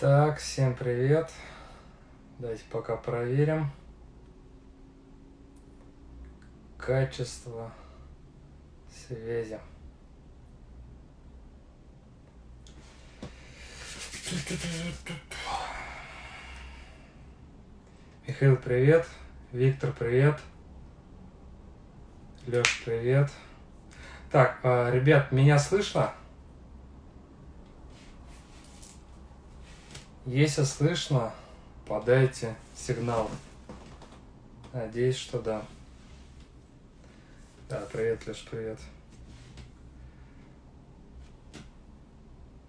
Так, всем привет. Давайте пока проверим. Качество связи. Михаил, привет. Виктор, привет. Леш, привет. Так, а, ребят, меня слышно? Если слышно, подайте сигнал. Надеюсь, что да. Да, привет, Леш, привет.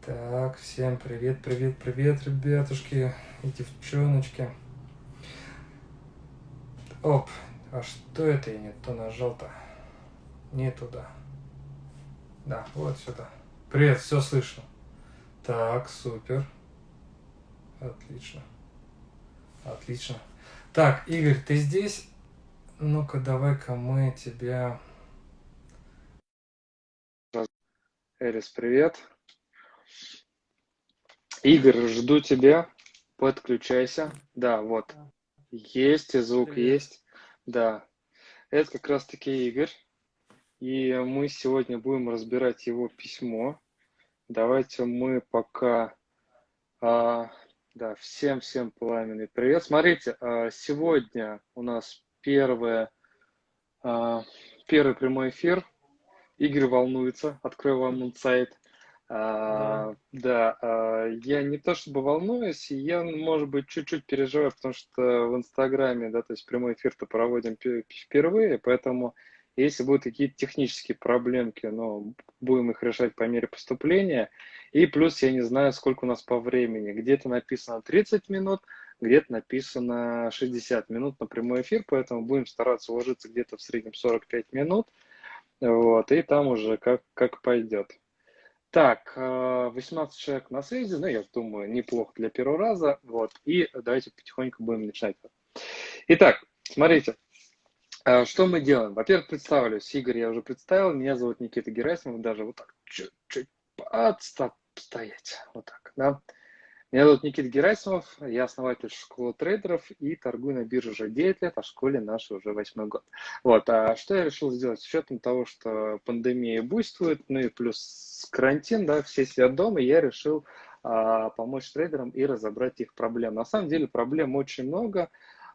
Так, всем привет, привет, привет, ребятушки и девчоночки. Оп, а что это я не то нажал-то? Не туда. Да, вот сюда. Привет, все слышно. Так, супер. Отлично. Отлично. Так, Игорь, ты здесь? Ну-ка, давай-ка мы тебя... Эрис, привет. Игорь, жду тебя. Подключайся. Да, вот. Есть, и звук привет. есть. Да. Это как раз-таки Игорь. И мы сегодня будем разбирать его письмо. Давайте мы пока а, да, всем-всем пламенный привет. Смотрите, а, сегодня у нас первое, а, первый прямой эфир. Игорь волнуется, открою вам инсайт. Да. да, я не то чтобы волнуюсь, я, может быть, чуть-чуть переживаю, потому что в Инстаграме, да, то есть прямой эфир-то проводим впервые, поэтому если будут какие-то технические проблемки, но будем их решать по мере поступления. И плюс я не знаю, сколько у нас по времени. Где-то написано 30 минут, где-то написано 60 минут на прямой эфир, поэтому будем стараться уложиться где-то в среднем 45 минут. Вот, и там уже как, как пойдет. Так, 18 э, человек на связи, ну, я думаю, неплохо для первого раза. Вот, и давайте потихоньку будем начинать. Итак, смотрите, что мы делаем? Во-первых, представлюсь. Игорь я уже представил. Меня зовут Никита Герасимов. Даже вот так чуть-чуть подстоп стоять. Вот так, да. Меня зовут Никита Герасимов, я основатель школы трейдеров и торгую на бирже уже 9 лет, а в школе нашей уже 8 год. Вот, а что я решил сделать? С учетом того, что пандемия буйствует, ну и плюс карантин, да, все сидят дома, я решил а, помочь трейдерам и разобрать их проблемы. На самом деле проблем очень много,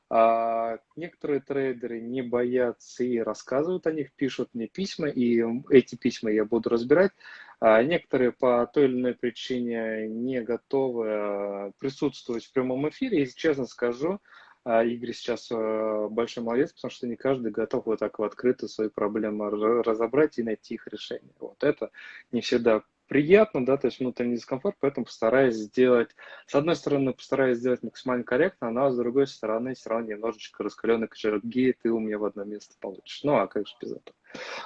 а некоторые трейдеры не боятся и рассказывают о них, пишут мне письма, и эти письма я буду разбирать. А некоторые по той или иной причине не готовы а, присутствовать в прямом эфире. Если честно скажу, а, Игорь сейчас а, большой молодец, потому что не каждый готов вот так в открыто свои проблемы разобрать и найти их решение. Вот это не всегда приятно, да, то есть внутренний дискомфорт, поэтому постараюсь сделать, с одной стороны, постараюсь сделать максимально корректно, но с другой стороны, все равно немножечко раскаленный кочерок геи ты у меня в одно место получишь. Ну, а как же без этого?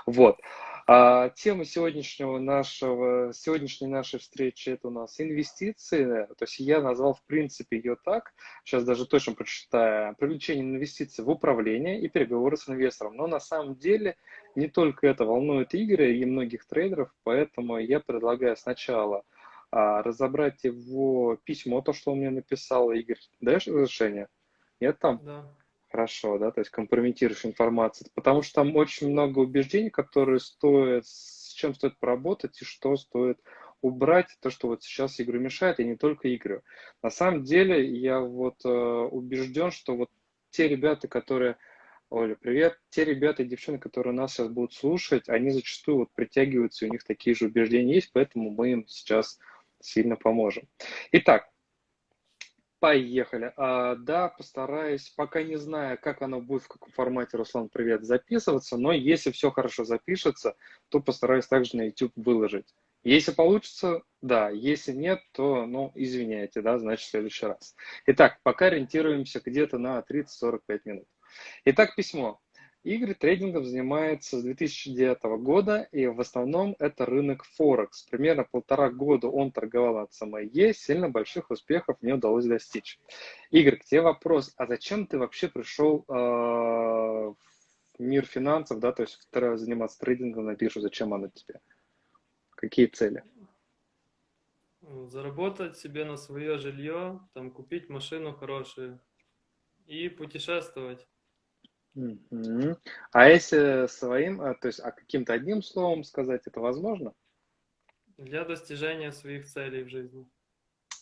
Вот. А, тема сегодняшнего нашего, сегодняшней нашей встречи это у нас инвестиции. То есть я назвал в принципе ее так, сейчас даже точно прочитаю, привлечение инвестиций в управление и переговоры с инвестором. Но на самом деле не только это волнует Игоря и многих трейдеров, поэтому я предлагаю сначала а, разобрать его письмо, то, что он мне написал. Игорь, даешь разрешение? Нет там? Да хорошо, да, то есть компрометируешь информацию, потому что там очень много убеждений, которые стоит, с чем стоит поработать и что стоит убрать, то, что вот сейчас игру мешает, и не только игры. На самом деле я вот э, убежден, что вот те ребята, которые Оля, привет. Те ребята и девчонки, которые нас сейчас будут слушать, они зачастую вот притягиваются, у них такие же убеждения есть, поэтому мы им сейчас сильно поможем. Итак, Поехали. А, да, постараюсь, пока не знаю, как оно будет, в каком формате, Руслан, привет, записываться, но если все хорошо запишется, то постараюсь также на YouTube выложить. Если получится, да, если нет, то, ну, извиняйте, да, значит, в следующий раз. Итак, пока ориентируемся где-то на 30-45 минут. Итак, письмо. Игорь трейдингом занимается с 2009 года, и в основном это рынок Форекс. Примерно полтора года он торговал от СМЕ, сильно больших успехов не удалось достичь. Игорь, к тебе вопрос, а зачем ты вообще пришел э, в мир финансов, да, то есть заниматься трейдингом на биржу, зачем оно тебе? Какие цели? Заработать себе на свое жилье, там купить машину хорошую и путешествовать. Мгм. А если своим, а, то есть, а каким-то одним словом сказать, это возможно? Для достижения своих целей в жизни.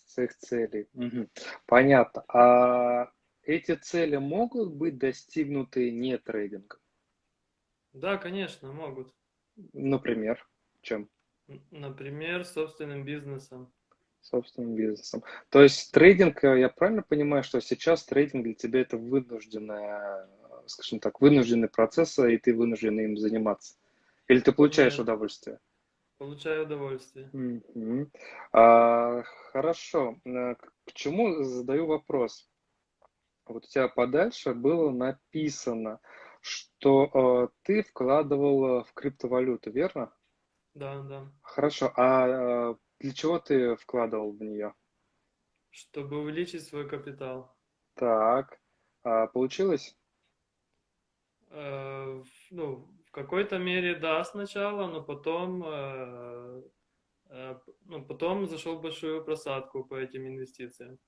Своих целей. Мгм. Понятно. А эти цели могут быть достигнуты не трейдингом? Да, конечно, могут. Например, чем? Например, собственным бизнесом. Собственным бизнесом. То есть трейдинг, э, я правильно понимаю, что сейчас трейдинг для тебя это вынужденная, скажем так, вынужденный процесс, и ты вынужден им заниматься? Или ты получаешь Нет, удовольствие? получаю удовольствие. Мгм. А, хорошо. Э, К к чему задаю вопрос? Вот у тебя подальше было написано, что э, ты вкладывал э, в криптовалюту, верно? Да, да. Хорошо. А э, для чего ты вкладывал в нее? Чтобы увеличить свой капитал. Так. А получилось? Э, ну, в какой-то мере да сначала, но потом, э, э, ну, потом зашел в большую просадку по этим инвестициям.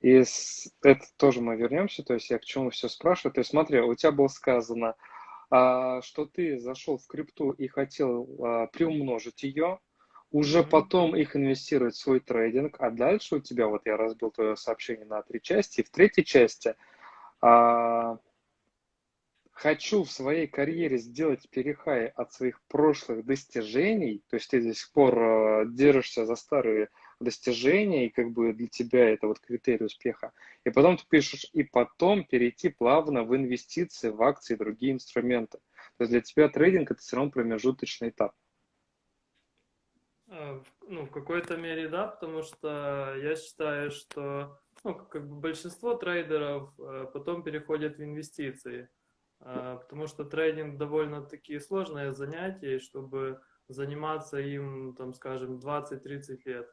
И с- это тоже мы вернемся, то есть я к чему все спрашиваю. То есть смотри, у тебя было сказано, а, что ты зашел в крипту и хотел а, приумножить ее, уже Мгм. потом их инвестировать в свой трейдинг, а дальше у тебя, вот я разбил твое сообщение на три части, и в третьей части а, хочу в своей карьере сделать перехай от своих прошлых достижений, то есть ты до сих пор э, держишься за старые достижения, и как бы для тебя это вот критерий успеха. И потом ты пишешь, и потом перейти плавно в инвестиции, в акции и другие инструменты. То есть для тебя трейдинг это все равно промежуточный этап. Э, Ну, в какой-то мере да, потому что я считаю, что ну, как бы большинство трейдеров э, потом переходят в инвестиции, потому что трейдинг довольно-таки сложное занятие, чтобы заниматься им, там, скажем, 20-30 лет.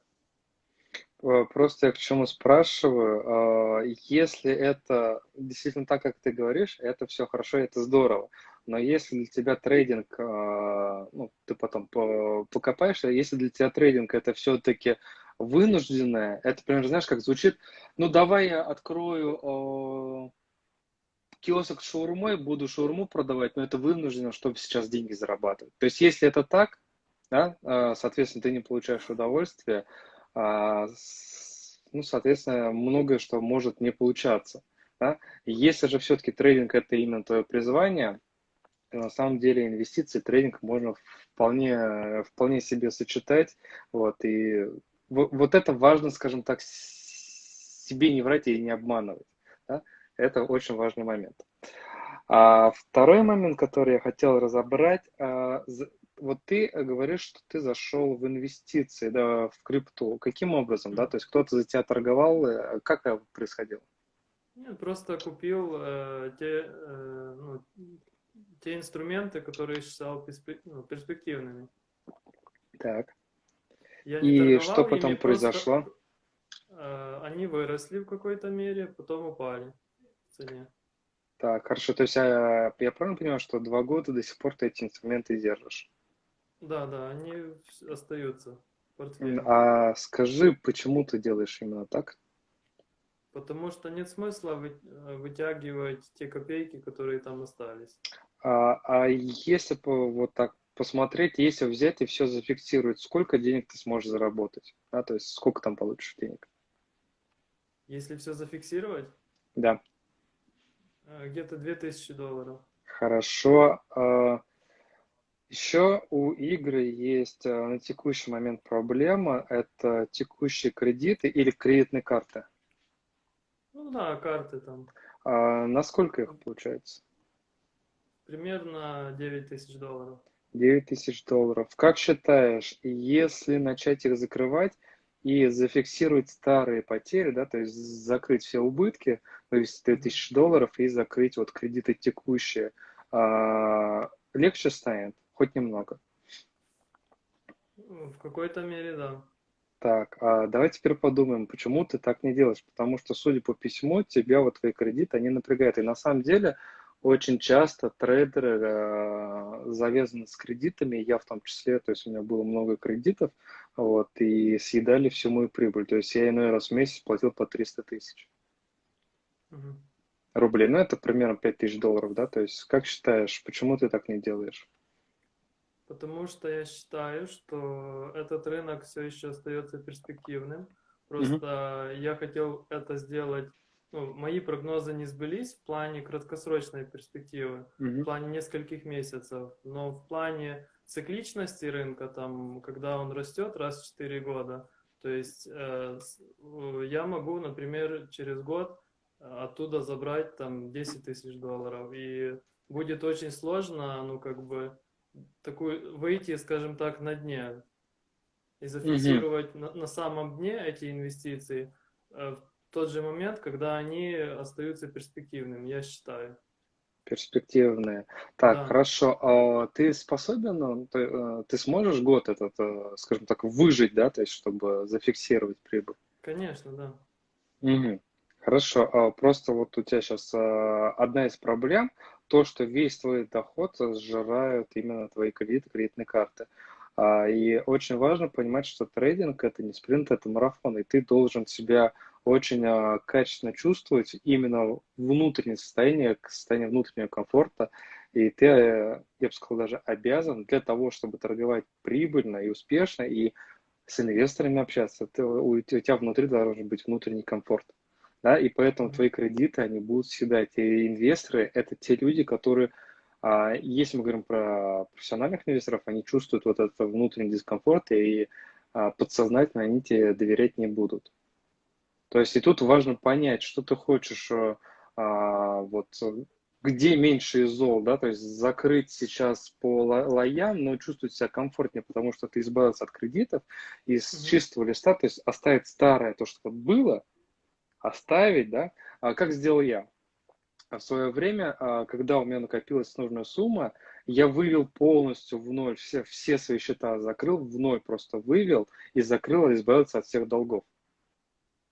Э, Просто я к чему спрашиваю, э, если это действительно так, как ты говоришь, это все хорошо, это здорово. Но если для тебя трейдинг, э, ну, ты потом по- покопаешься, если для тебя трейдинг это все-таки вынужденное, это, примерно, знаешь, как звучит, ну, давай я открою киосок с шаурмой, буду шаурму продавать, но это вынуждено, чтобы сейчас деньги зарабатывать. То есть, если это так, да, э, соответственно, ты не получаешь удовольствия, а, ну, соответственно, многое что может не получаться. Да? Если же все-таки трейдинг это именно твое призвание, то на самом деле инвестиции, трейдинг можно вполне, вполне себе сочетать. Вот, и во- вот это важно, скажем так, себе не врать и не обманывать. Это очень важный момент. А второй момент, который я хотел разобрать, а, вот ты говоришь, что ты зашел в инвестиции, да, в крипту. Каким образом, да? То есть кто-то за тебя торговал, э, как это происходило? Я просто купил э, те, э, ну, те инструменты, которые считал ну, перспективными. Так. Я И что потом просто, произошло? э, они выросли в какой-то мере, потом упали цене. Так, хорошо. То есть я, я правильно понимаю, что два года до сих пор ты эти инструменты держишь? Да, да, они остаются портфеле. А скажи, почему ты делаешь именно так? Потому что нет смысла вы- э, вытягивать те копейки, которые там остались. А, а если вот так посмотреть, если взять и все зафиксировать, сколько денег ты сможешь заработать? Да, то есть сколько там получишь денег? Если все зафиксировать, Да, где-то 2000 долларов. хорошо. А, Еще у игры есть а, на текущий момент проблема. Это текущие кредиты или кредитные карты. Ну да, карты там. А насколько их получается? Примерно 9 тысяч долларов. 9 тысяч долларов. Как считаешь, если начать их закрывать и зафиксировать старые потери, да, то есть закрыть все убытки, вывести 9 тысяч долларов и закрыть вот кредиты текущие, а, легче станет? Хоть немного. В какой-то мере, да. Так, а давай теперь подумаем, почему ты так не делаешь. Потому что, судя по письму, тебя вот твои кредиты, они напрягают. И на самом деле очень часто трейдеры э, завязаны с кредитами, я в том числе, то есть у меня было много кредитов, вот, и съедали всю мою прибыль. То есть я иной раз в месяц платил по 300 тысяч Мгм. рублей. Ну, это примерно 5 тысяч долларов, да? То есть как считаешь, почему ты так не делаешь? Потому что я считаю, что этот рынок все еще остается перспективным. Просто я хотел это сделать, ну, мои прогнозы не сбылись в плане краткосрочной перспективы, в Мгм. плане нескольких месяцев, но в плане цикличности рынка, там, когда он растет раз в 4 года, то есть э, э, я могу, например, через год э, оттуда забрать там 10 тысяч долларов, и будет очень сложно, ну, как бы, такую, выйти, скажем так, на дне и зафиксировать на, на самом дне эти инвестиции э, в тот же момент, когда они остаются перспективными, я считаю. Перспективные. Так, Да. хорошо. А ты способен, ну, ты, э, ты сможешь год этот, э, скажем так, выжить, да, то есть, чтобы зафиксировать прибыль? Конечно, да. Мгм. Хорошо. А Просто вот у тебя сейчас одна из проблем, то, что весь твой доход сжирают именно твои кредиты, кредитные карты. А, И очень важно понимать, что трейдинг это не спринт, это марафон, и ты должен себя очень а, качественно чувствовать именно внутреннее состояние, состояние внутреннего комфорта. И ты, э, я бы сказал, даже обязан для того, чтобы торговать прибыльно и успешно, и с инвесторами общаться, ты, у, у тебя внутри должен быть внутренний комфорт. Да, и поэтому твои кредиты, они будут всегда. Те инвесторы, это те люди, которые, если мы говорим про профессиональных инвесторов, они чувствуют вот этот внутренний дискомфорт, и а, подсознательно они тебе доверять не будут. То есть и тут важно понять, что ты хочешь, э, а, вот, где меньше зол, да, то есть закрыть сейчас по лоям, но чувствовать себя комфортнее, потому что ты избавился от кредитов, и с чистого листа, то есть оставить старое, то, что было, оставить, да, а как сделал я? В свое время, а, когда у меня накопилась нужная сумма, я вывел полностью в ноль все, все свои счета, закрыл в ноль, просто вывел и закрыл, избавился от всех долгов.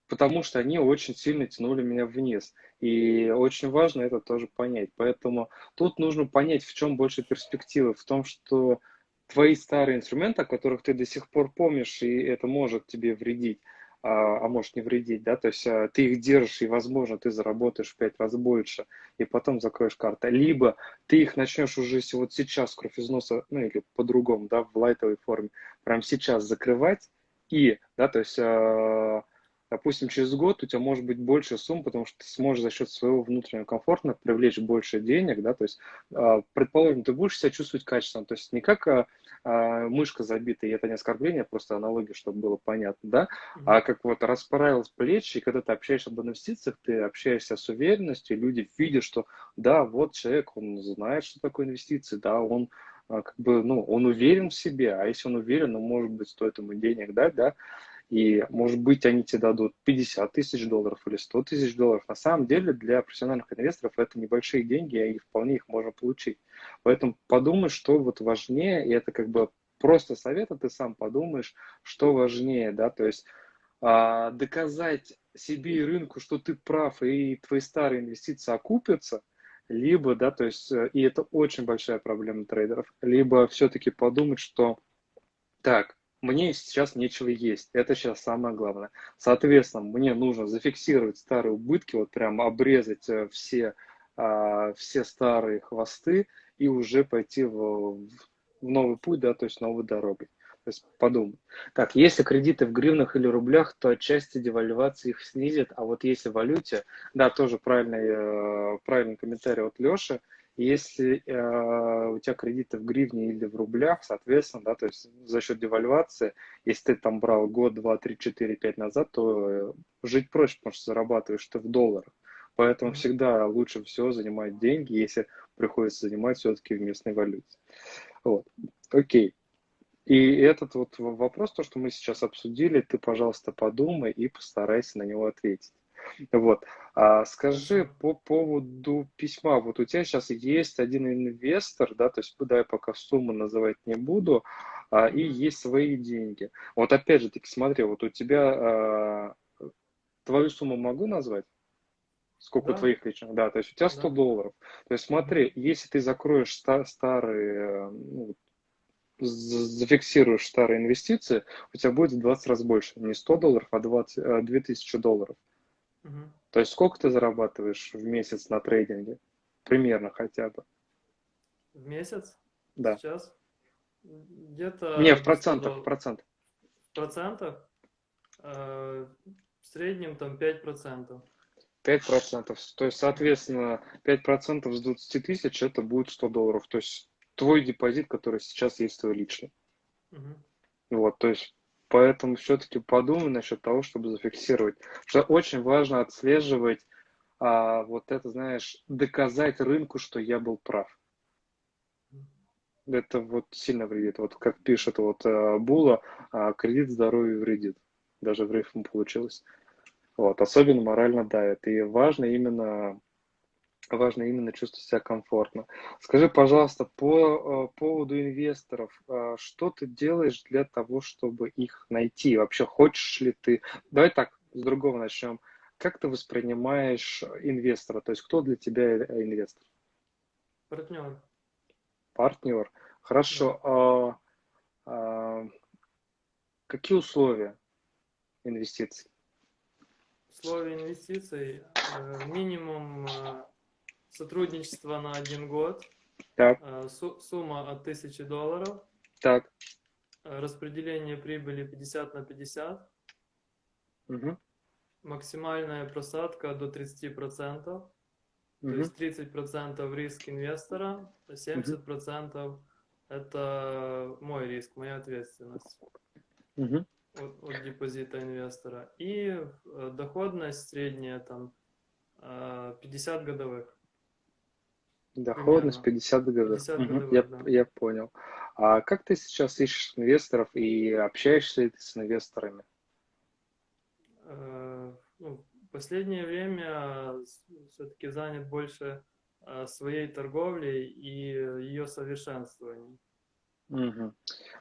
Потому что они очень сильно тянули меня вниз. И очень важно это тоже понять. Поэтому тут нужно понять, в чем больше перспективы. В том, что твои старые инструменты, о которых ты до сих пор помнишь, и это может тебе вредить, а, а может не вредить, да, то есть а, ты их держишь, и, возможно, ты заработаешь в пять раз больше, и потом закроешь карты. Либо ты их начнешь уже вот сейчас кровь из носа, ну или по-другому, да, в лайтовой форме, прямо сейчас закрывать, и, да, то есть а, допустим, через год у тебя может быть больше сумм, потому что ты сможешь за счет своего внутреннего комфорта привлечь больше денег, да, то есть, а, предположим, ты будешь себя чувствовать качественно, то есть не как а, а, мышка забитая, и это не оскорбление, просто аналогия, чтобы было понятно, да, а как вот расправилась плечи, и когда ты общаешься об инвестициях, ты общаешься с уверенностью, люди видят, что да, вот человек, он знает, что такое инвестиции, да, он как бы, ну, он уверен в себе, а если он уверен, ну, может быть, стоит ему денег дать, да, и, может быть, они тебе дадут 50 тысяч долларов или 100 тысяч долларов. На самом деле, для профессиональных инвесторов это небольшие деньги, и вполне их можно получить. Поэтому подумай, что вот важнее, и это как бы просто совет, а ты сам подумаешь, что важнее, да, то есть а, доказать себе и рынку, что ты прав, и твои старые инвестиции окупятся, либо, да, то есть, э, и это очень большая проблема трейдеров, либо все-таки подумать, что так, мне сейчас нечего есть, это сейчас самое главное. Соответственно, мне нужно зафиксировать старые убытки, вот прям обрезать э, все, а, все старые хвосты и уже пойти в, в новый путь, да, то есть новой дорогой. То есть подумай. Так, если кредиты в гривнах или рублях, то отчасти девальвация их снизит, а вот если в валюте, да, тоже правильный, э, правильный комментарий от Леши, если э, у тебя кредиты в гривне или в рублях, соответственно, да, то есть за счет девальвации, если ты там брал год, два, три, четыре, пять назад, то э, жить проще, потому что зарабатываешь ты в долларах. Поэтому всегда лучше всего занимать деньги, если приходится занимать все-таки в местной валюте. Вот. Окей. И этот вот вопрос, то, что мы сейчас обсудили, ты, пожалуйста, подумай и постарайся на него ответить. Вот. А скажи по поводу письма. Вот у тебя сейчас есть один инвестор, да, то есть да, я пока сумму называть не буду, а, и есть свои деньги. Вот опять же таки, смотри, вот у тебя а, твою сумму могу назвать? Сколько Да, твоих личных? Да, то есть у тебя 100 да. долларов. То есть смотри, если ты закроешь ста- старые, ну, зафиксируешь старые инвестиции, у тебя будет в 20 раз больше. Не 100 долларов, а 20, 2000 долларов. Угу. То есть сколько ты зарабатываешь в месяц на трейдинге? Примерно хотя бы. В месяц? Да. Сейчас? Где-то... Не, в процентах, в процентах. В процентах? Э, в среднем там 5%. 5%. То есть, соответственно, 5% с 20 тысяч это будет 100 долларов. То есть твой депозит, который сейчас есть твой личный. Угу. Вот, то есть поэтому все-таки подумай насчет того, чтобы зафиксировать. Что очень важно отслеживать а, вот это, знаешь, доказать рынку, что я был прав. Это вот сильно вредит. Вот как пишет вот а, Була, а, кредит здоровью вредит. Даже в рифм получилось. Вот, особенно морально давит. И важно именно важно именно чувствовать себя комфортно. Скажи, пожалуйста, по э, поводу инвесторов, э, что ты делаешь для того, чтобы их найти? Вообще, хочешь ли ты... Давай так, с другого начнем. Как ты воспринимаешь инвестора? То есть, кто для тебя инвестор? Партнер. Партнер. Хорошо. Да. А, а, какие условия инвестиций? Условия инвестиций э, минимум Сотрудничество на один год. Так. Э, сумма от 1000 долларов. Так. Э, распределение прибыли 50 на 50. Угу. Максимальная просадка до 30%. Угу. То есть 30% риск инвестора, 70% угу. это мой риск, моя ответственность. Угу. От, от депозита инвестора. И э, доходность средняя там 50 годовых. Доходность 50 годов. 50 годовых, угу, я, да. я понял. А как ты сейчас ищешь инвесторов и общаешься ли ты с инвесторами? Э, ну, в последнее время все-таки занят больше э, своей торговлей и ее совершенствованием. Угу.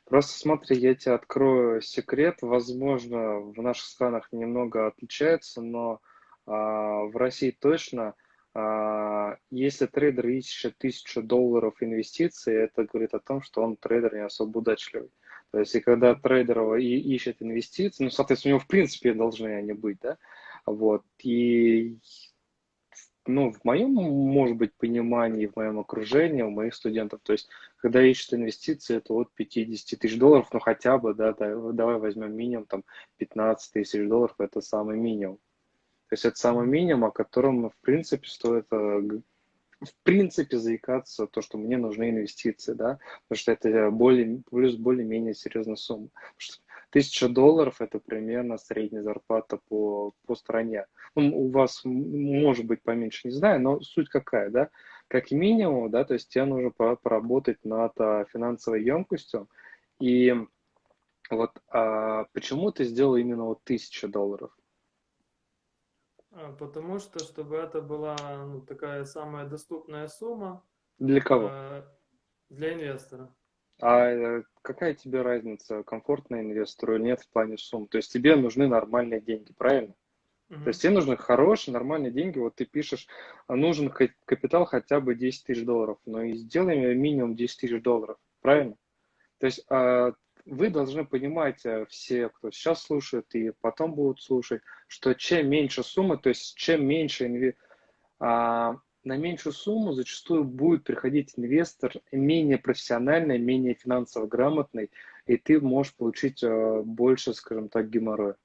Просто смотри, я тебе открою секрет. Возможно, в наших странах немного отличается, но а, в России точно а, если трейдер ищет тысячу долларов инвестиций, это говорит о том, что он трейдер не особо удачливый. То есть, и когда трейдер и ищет инвестиции, ну, соответственно, у него в принципе должны они быть, да, вот, и, ну, в моем, может быть, понимании, в моем окружении, у моих студентов, то есть, когда ищут инвестиции, это от 50 тысяч долларов, ну, хотя бы, да, да, давай возьмем минимум, там, 15 тысяч долларов, это самый минимум. То есть это самый минимум, о котором, в принципе, стоит э, в принципе заикаться, то, что мне нужны инвестиции, да, потому что это более, плюс более-менее серьезная сумма. Тысяча долларов – это примерно средняя зарплата по, по стране. Ну, у вас может быть поменьше, не знаю, но суть какая, да? Как минимум, да, то есть тебе нужно поработать над а, финансовой емкостью. И вот а, почему ты сделал именно вот тысяча долларов? А, потому что, чтобы это была ну, такая самая доступная сумма. Для кого? Э, для инвестора. А э, какая тебе разница, комфортно инвестору или нет в плане сумм? То есть тебе нужны нормальные деньги, правильно? Угу. То есть тебе нужны хорошие, нормальные деньги. Вот ты пишешь, а нужен капитал хотя бы 10 тысяч долларов. Но и сделаем минимум 10 тысяч долларов, правильно? То есть а, вы должны понимать, э, все, кто сейчас слушает и потом будут слушать, что чем меньше суммы, то есть чем меньше инвестор, а, на меньшую сумму зачастую будет приходить инвестор менее профессиональный, менее финансово грамотный, и ты можешь получить а, больше, скажем так, геморроя.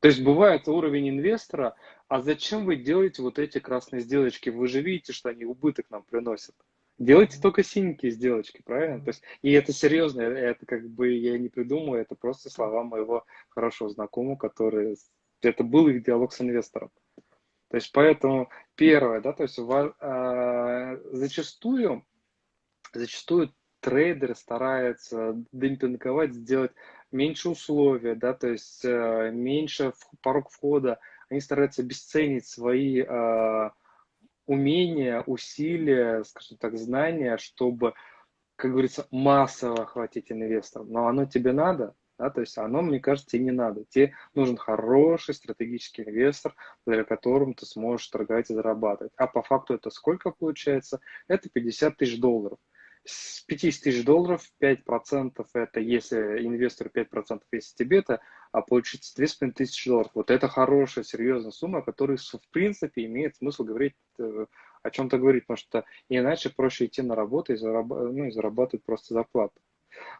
То есть бывает уровень инвестора, а зачем вы делаете вот эти красные сделочки? Вы же видите, что они убыток нам приносят. Делайте только синенькие сделочки, правильно? То есть, и это серьезно, это как бы я не придумаю, это просто слова моего хорошего знакомого, который, это был их диалог с инвестором. То есть, поэтому первое, да, то есть а, зачастую, зачастую трейдеры стараются демпинговать, сделать меньше условия, да, то есть э, меньше порог входа, они стараются обесценить свои а, умения, усилия, скажем так, знания, чтобы, как говорится, массово охватить инвесторов. Но оно тебе надо, да, то есть оно, мне кажется, тебе не надо. Тебе нужен хороший стратегический инвестор, благодаря которому ты сможешь торговать и зарабатывать. А по факту это сколько получается? Это 50 тысяч долларов. с 50 тысяч долларов 5% это если инвестор 5%, если тебе это, а получится 2,5 тысячи долларов. Вот это хорошая, серьезная сумма, о которой в принципе имеет смысл говорить, э, о чем-то говорить, потому что иначе проще идти на работу и, зараб... ну, и зарабатывать просто зарплату.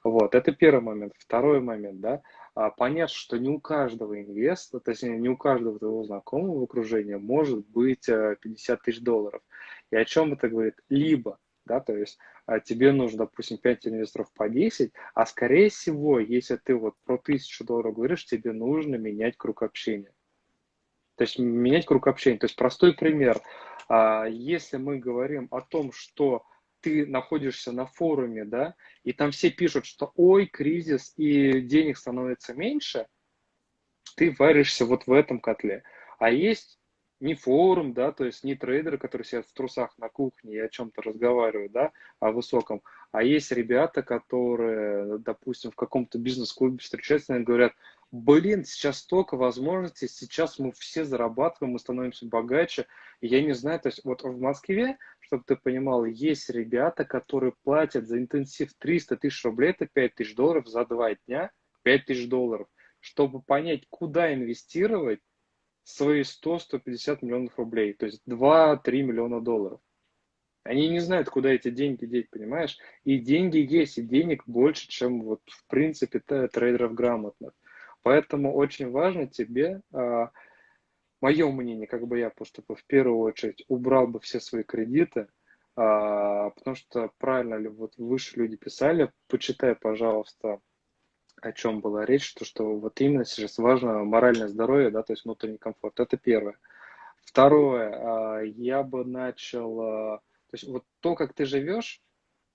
Вот, это первый момент. Второй момент, да, а, понять, что не у каждого инвестора, точнее, не у каждого твоего знакомого в окружении может быть 50 э, тысяч долларов. И о чем это говорит? Либо да, то есть тебе нужно, допустим, 5 инвесторов по 10, а скорее всего, если ты вот про 1000 долларов говоришь, тебе нужно менять круг общения. То есть менять круг общения. То есть простой пример. А, если мы говорим о том, что ты находишься на форуме, да, и там все пишут, что ой, кризис и денег становится меньше, ты варишься вот в этом котле. А есть не форум, да, то есть не трейдеры, которые сидят в трусах на кухне и о чем-то разговаривают, да, о высоком, а есть ребята, которые, допустим, в каком-то бизнес-клубе встречаются и говорят, блин, сейчас столько возможностей, сейчас мы все зарабатываем, мы становимся богаче, и я не знаю, то есть вот в Москве, чтобы ты понимал, есть ребята, которые платят за интенсив 300 тысяч рублей, это 5 тысяч долларов за два дня, 5 тысяч долларов, чтобы понять, куда инвестировать, свои 100-150 миллионов рублей, то есть 2-3 миллиона долларов. Они не знают, куда эти деньги деть, понимаешь? И деньги есть, и денег больше, чем вот в принципе трейдеров грамотных. Поэтому очень важно тебе, а, мое мнение, как бы я поступил, в первую очередь убрал бы все свои кредиты, а, потому что правильно ли вот выше люди писали, почитай, пожалуйста, о чем была речь, то что вот именно сейчас важно моральное здоровье, да, то есть внутренний комфорт. Это первое. Второе, а, я бы начал, а, то есть вот то, как ты живешь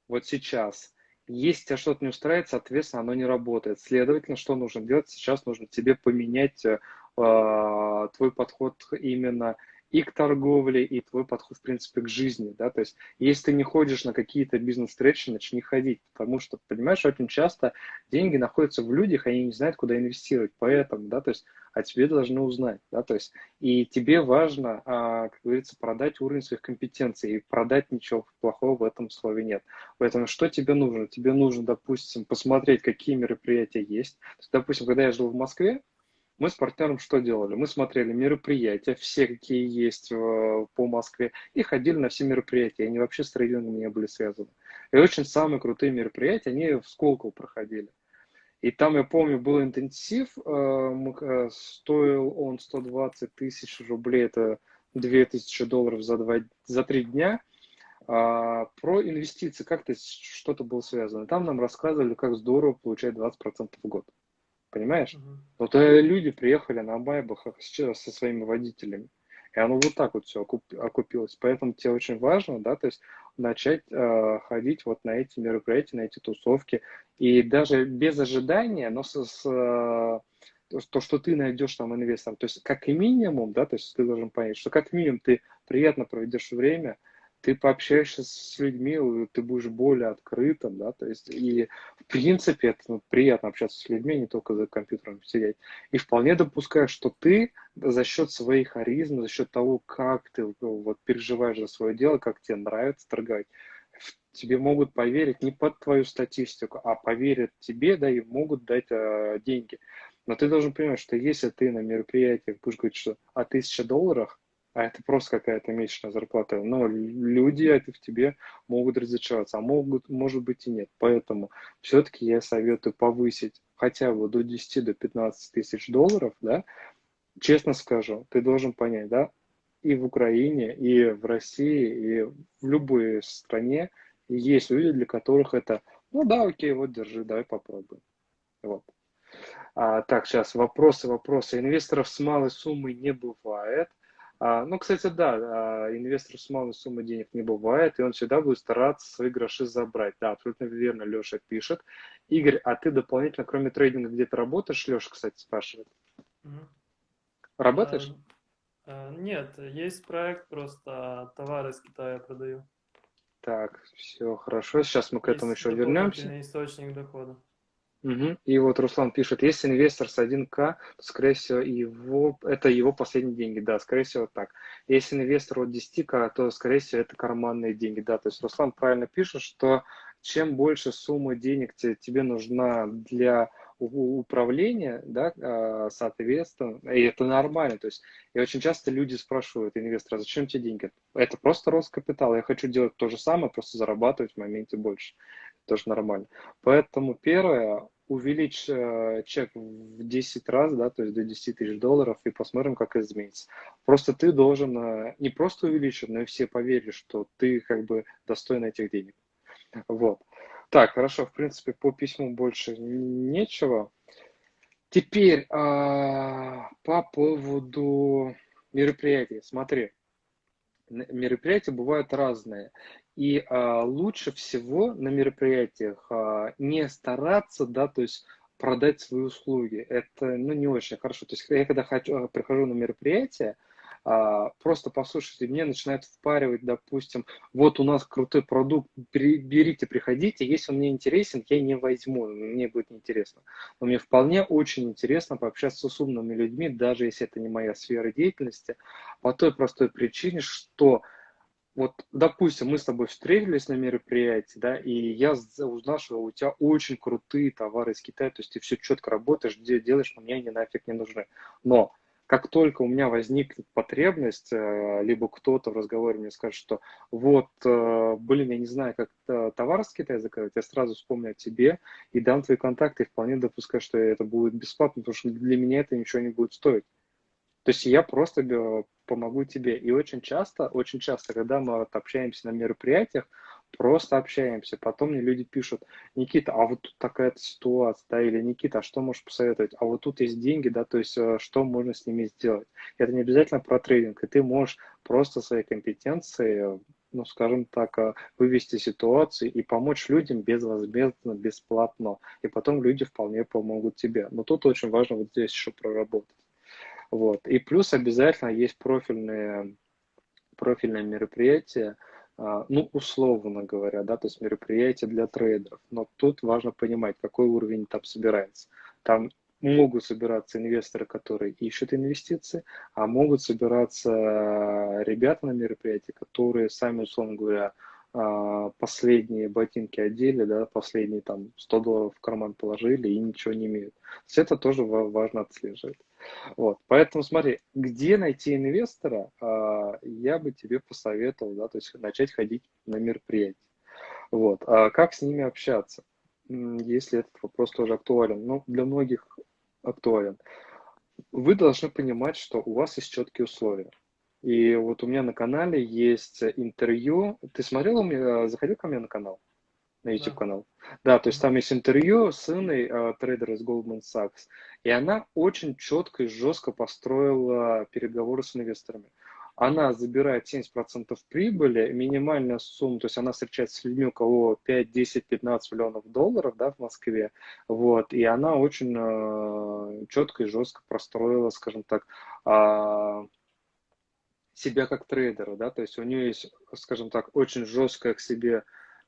вот сейчас, если тебя что-то не устраивает, соответственно, оно не работает. Следовательно, что нужно делать? Сейчас нужно тебе поменять э, твой подход именно и к торговле, и твой подход, в принципе, к жизни, да, то есть, если ты не ходишь на какие-то бизнес-встречи, начни ходить, потому что, понимаешь, очень часто деньги находятся в людях, они не знают, куда инвестировать, поэтому, да, то есть, а тебе должны узнать, да, то есть, и тебе важно, а, как говорится, продать уровень своих компетенций, и продать ничего плохого в этом слове нет. Поэтому что тебе нужно? Тебе нужно, допустим, посмотреть, какие мероприятия есть. То есть, допустим, когда я жил в Москве, мы с партнером что делали? Мы смотрели мероприятия, все какие есть по Москве, и ходили на все мероприятия. Они вообще с трейдингом не были связаны. И очень самые крутые мероприятия, они в Сколково проходили. И там, я помню, был интенсив, э, э, стоил он 120 тысяч рублей, это 2000 долларов за, два, за три дня. А, про инвестиции как-то что-то было связано. Там нам рассказывали, как здорово получать 20% в год. Понимаешь? Угу. Вот э, люди приехали на байбах сейчас со своими водителями. И оно вот так вот все окупилось. Поэтому тебе очень важно, да, то есть начать э, ходить вот на эти мероприятия, на эти тусовки. И даже без ожидания, но с, с э, то, что ты найдешь там инвестором. То есть как минимум, да, то есть ты должен понять, что как минимум ты приятно проведешь время, ты пообщаешься с людьми, ты будешь более открытым, да, то есть, и в принципе это ну, приятно общаться с людьми, не только за компьютером сидеть. И вполне допускаю, что ты за счет своей харизмы, за счет того, как ты ну, вот переживаешь за свое дело, как тебе нравится торговать, тебе могут поверить не под твою статистику, а поверят тебе, да, и могут дать э, деньги. Но ты должен понимать, что если ты на мероприятиях будешь говорить, что о тысяче долларах, а это просто какая-то месячная зарплата. Но люди это в тебе могут разочароваться, а могут, может быть и нет. Поэтому все-таки я советую повысить хотя бы до 10 до 15 тысяч долларов, да, честно скажу, ты должен понять, да, и в Украине, и в России, и в любой стране есть люди, для которых это, ну да, окей, вот держи, давай попробуем. Вот. А, так, сейчас вопросы, вопросы. Инвесторов с малой суммой не бывает. А, ну, кстати, да, а, инвестор с малой суммой денег не бывает, и он всегда будет стараться свои гроши забрать. Да, абсолютно верно, Леша пишет. Игорь, а ты дополнительно, кроме трейдинга, где-то работаешь? Леша, кстати, спрашивает. Угу. Работаешь? А, нет, есть проект, просто товары из Китая продаю. Так, все хорошо. Сейчас мы к этому есть еще вернемся. источник дохода. Угу. И вот Руслан пишет, если инвестор с 1К, то, скорее всего, его, это его последние деньги. Да, скорее всего, так. Если инвестор от 10К, то, скорее всего, это карманные деньги. Да, то есть Руслан правильно пишет, что чем больше сумма денег тебе нужна для управления, да, а, соответственно, и это нормально. То есть, и очень часто люди спрашивают инвестора, зачем тебе деньги? Это просто рост капитала. Я хочу делать то же самое, просто зарабатывать в моменте больше. Тоже нормально. Поэтому первое, увеличь э, чек в 10 раз, да, то есть до 10 тысяч долларов, и посмотрим, как изменится. Просто ты должен э, не просто увеличить, но и все поверили, что ты как бы достоин этих денег. Вот. Так, хорошо, в принципе, по письму больше нечего. Теперь а, по поводу мероприятий. Смотри, мероприятия бывают разные. И а, лучше всего на мероприятиях а, не стараться, да, то есть продать свои услуги. Это, ну, не очень хорошо. То есть я когда хочу, прихожу на мероприятие, а, просто послушайте, мне начинают впаривать, допустим, вот у нас крутой продукт, берите, приходите, если он мне интересен, я не возьму, мне будет неинтересно. Но мне вполне очень интересно пообщаться с умными людьми, даже если это не моя сфера деятельности, по той простой причине, что вот, допустим, мы с тобой встретились на мероприятии, да, и я узнал, что у тебя очень крутые товары из Китая, то есть ты все четко работаешь, делаешь, но мне они нафиг не нужны. Но как только у меня возникнет потребность, э, либо кто-то в разговоре мне скажет, что вот, э, блин, я не знаю, как товар с Китая заказать, я сразу вспомню о тебе и дам твои контакты, и вполне допускаю, что это будет бесплатно, потому что для меня это ничего не будет стоить. То есть я просто э, помогу тебе. И очень часто, очень часто, когда мы вот общаемся на мероприятиях, просто общаемся. Потом мне люди пишут, Никита, а вот тут такая-то ситуация, да, или Никита, а что можешь посоветовать? А вот тут есть деньги, да, то есть э, что можно с ними сделать? Это не обязательно про трейдинг, и ты можешь просто свои компетенции ну, скажем так, э, вывести ситуацию и помочь людям безвозмездно, бесплатно. И потом люди вполне помогут тебе. Но тут очень важно вот здесь еще проработать. Вот. И плюс обязательно есть профильные, профильные мероприятия, а, ну, условно говоря, да, то есть мероприятия для трейдеров. Но тут важно понимать, какой уровень там собирается. Там могут собираться инвесторы, которые ищут инвестиции, а могут собираться ребята на мероприятии, которые сами, условно говоря, а, последние ботинки одели, да, последние там 100 долларов в карман положили и ничего не имеют. То есть это тоже важно отслеживать. Вот. Поэтому смотри, где найти инвестора, а, я бы тебе посоветовал, да, то есть начать ходить на мероприятия. Вот. А как с ними общаться, если этот вопрос тоже актуален? Ну, для многих актуален. Вы должны понимать, что у вас есть четкие условия. И вот у меня на канале есть интервью. Ты смотрел у меня, заходил ко мне на канал? На YouTube канал. Да, то есть там есть интервью с Инной, э, трейдер из Goldman Sachs, и она очень четко и жестко построила переговоры с инвесторами. Она забирает 70% прибыли, минимальная сумма, то есть она встречается с людьми, у кого 5, 10, 15 миллионов долларов да, в Москве, вот, и она очень э, четко и жестко простроила, скажем так, э, себя как трейдера, да, то есть у нее есть, скажем так, очень жесткая к себе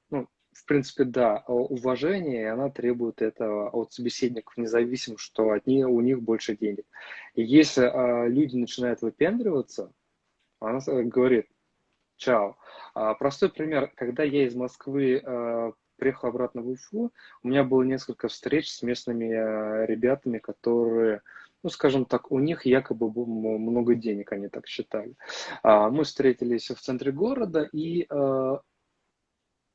ну, в принципе, да, уважение, и она требует этого от собеседников, независимо, что от них, у них больше денег. И если а, люди начинают выпендриваться, она говорит, чао. А, простой пример, когда я из Москвы а, приехал обратно в Уфу, у меня было несколько встреч с местными а, ребятами, которые ну, скажем так, у них якобы много денег, они так считали. А, мы встретились в центре города, и а,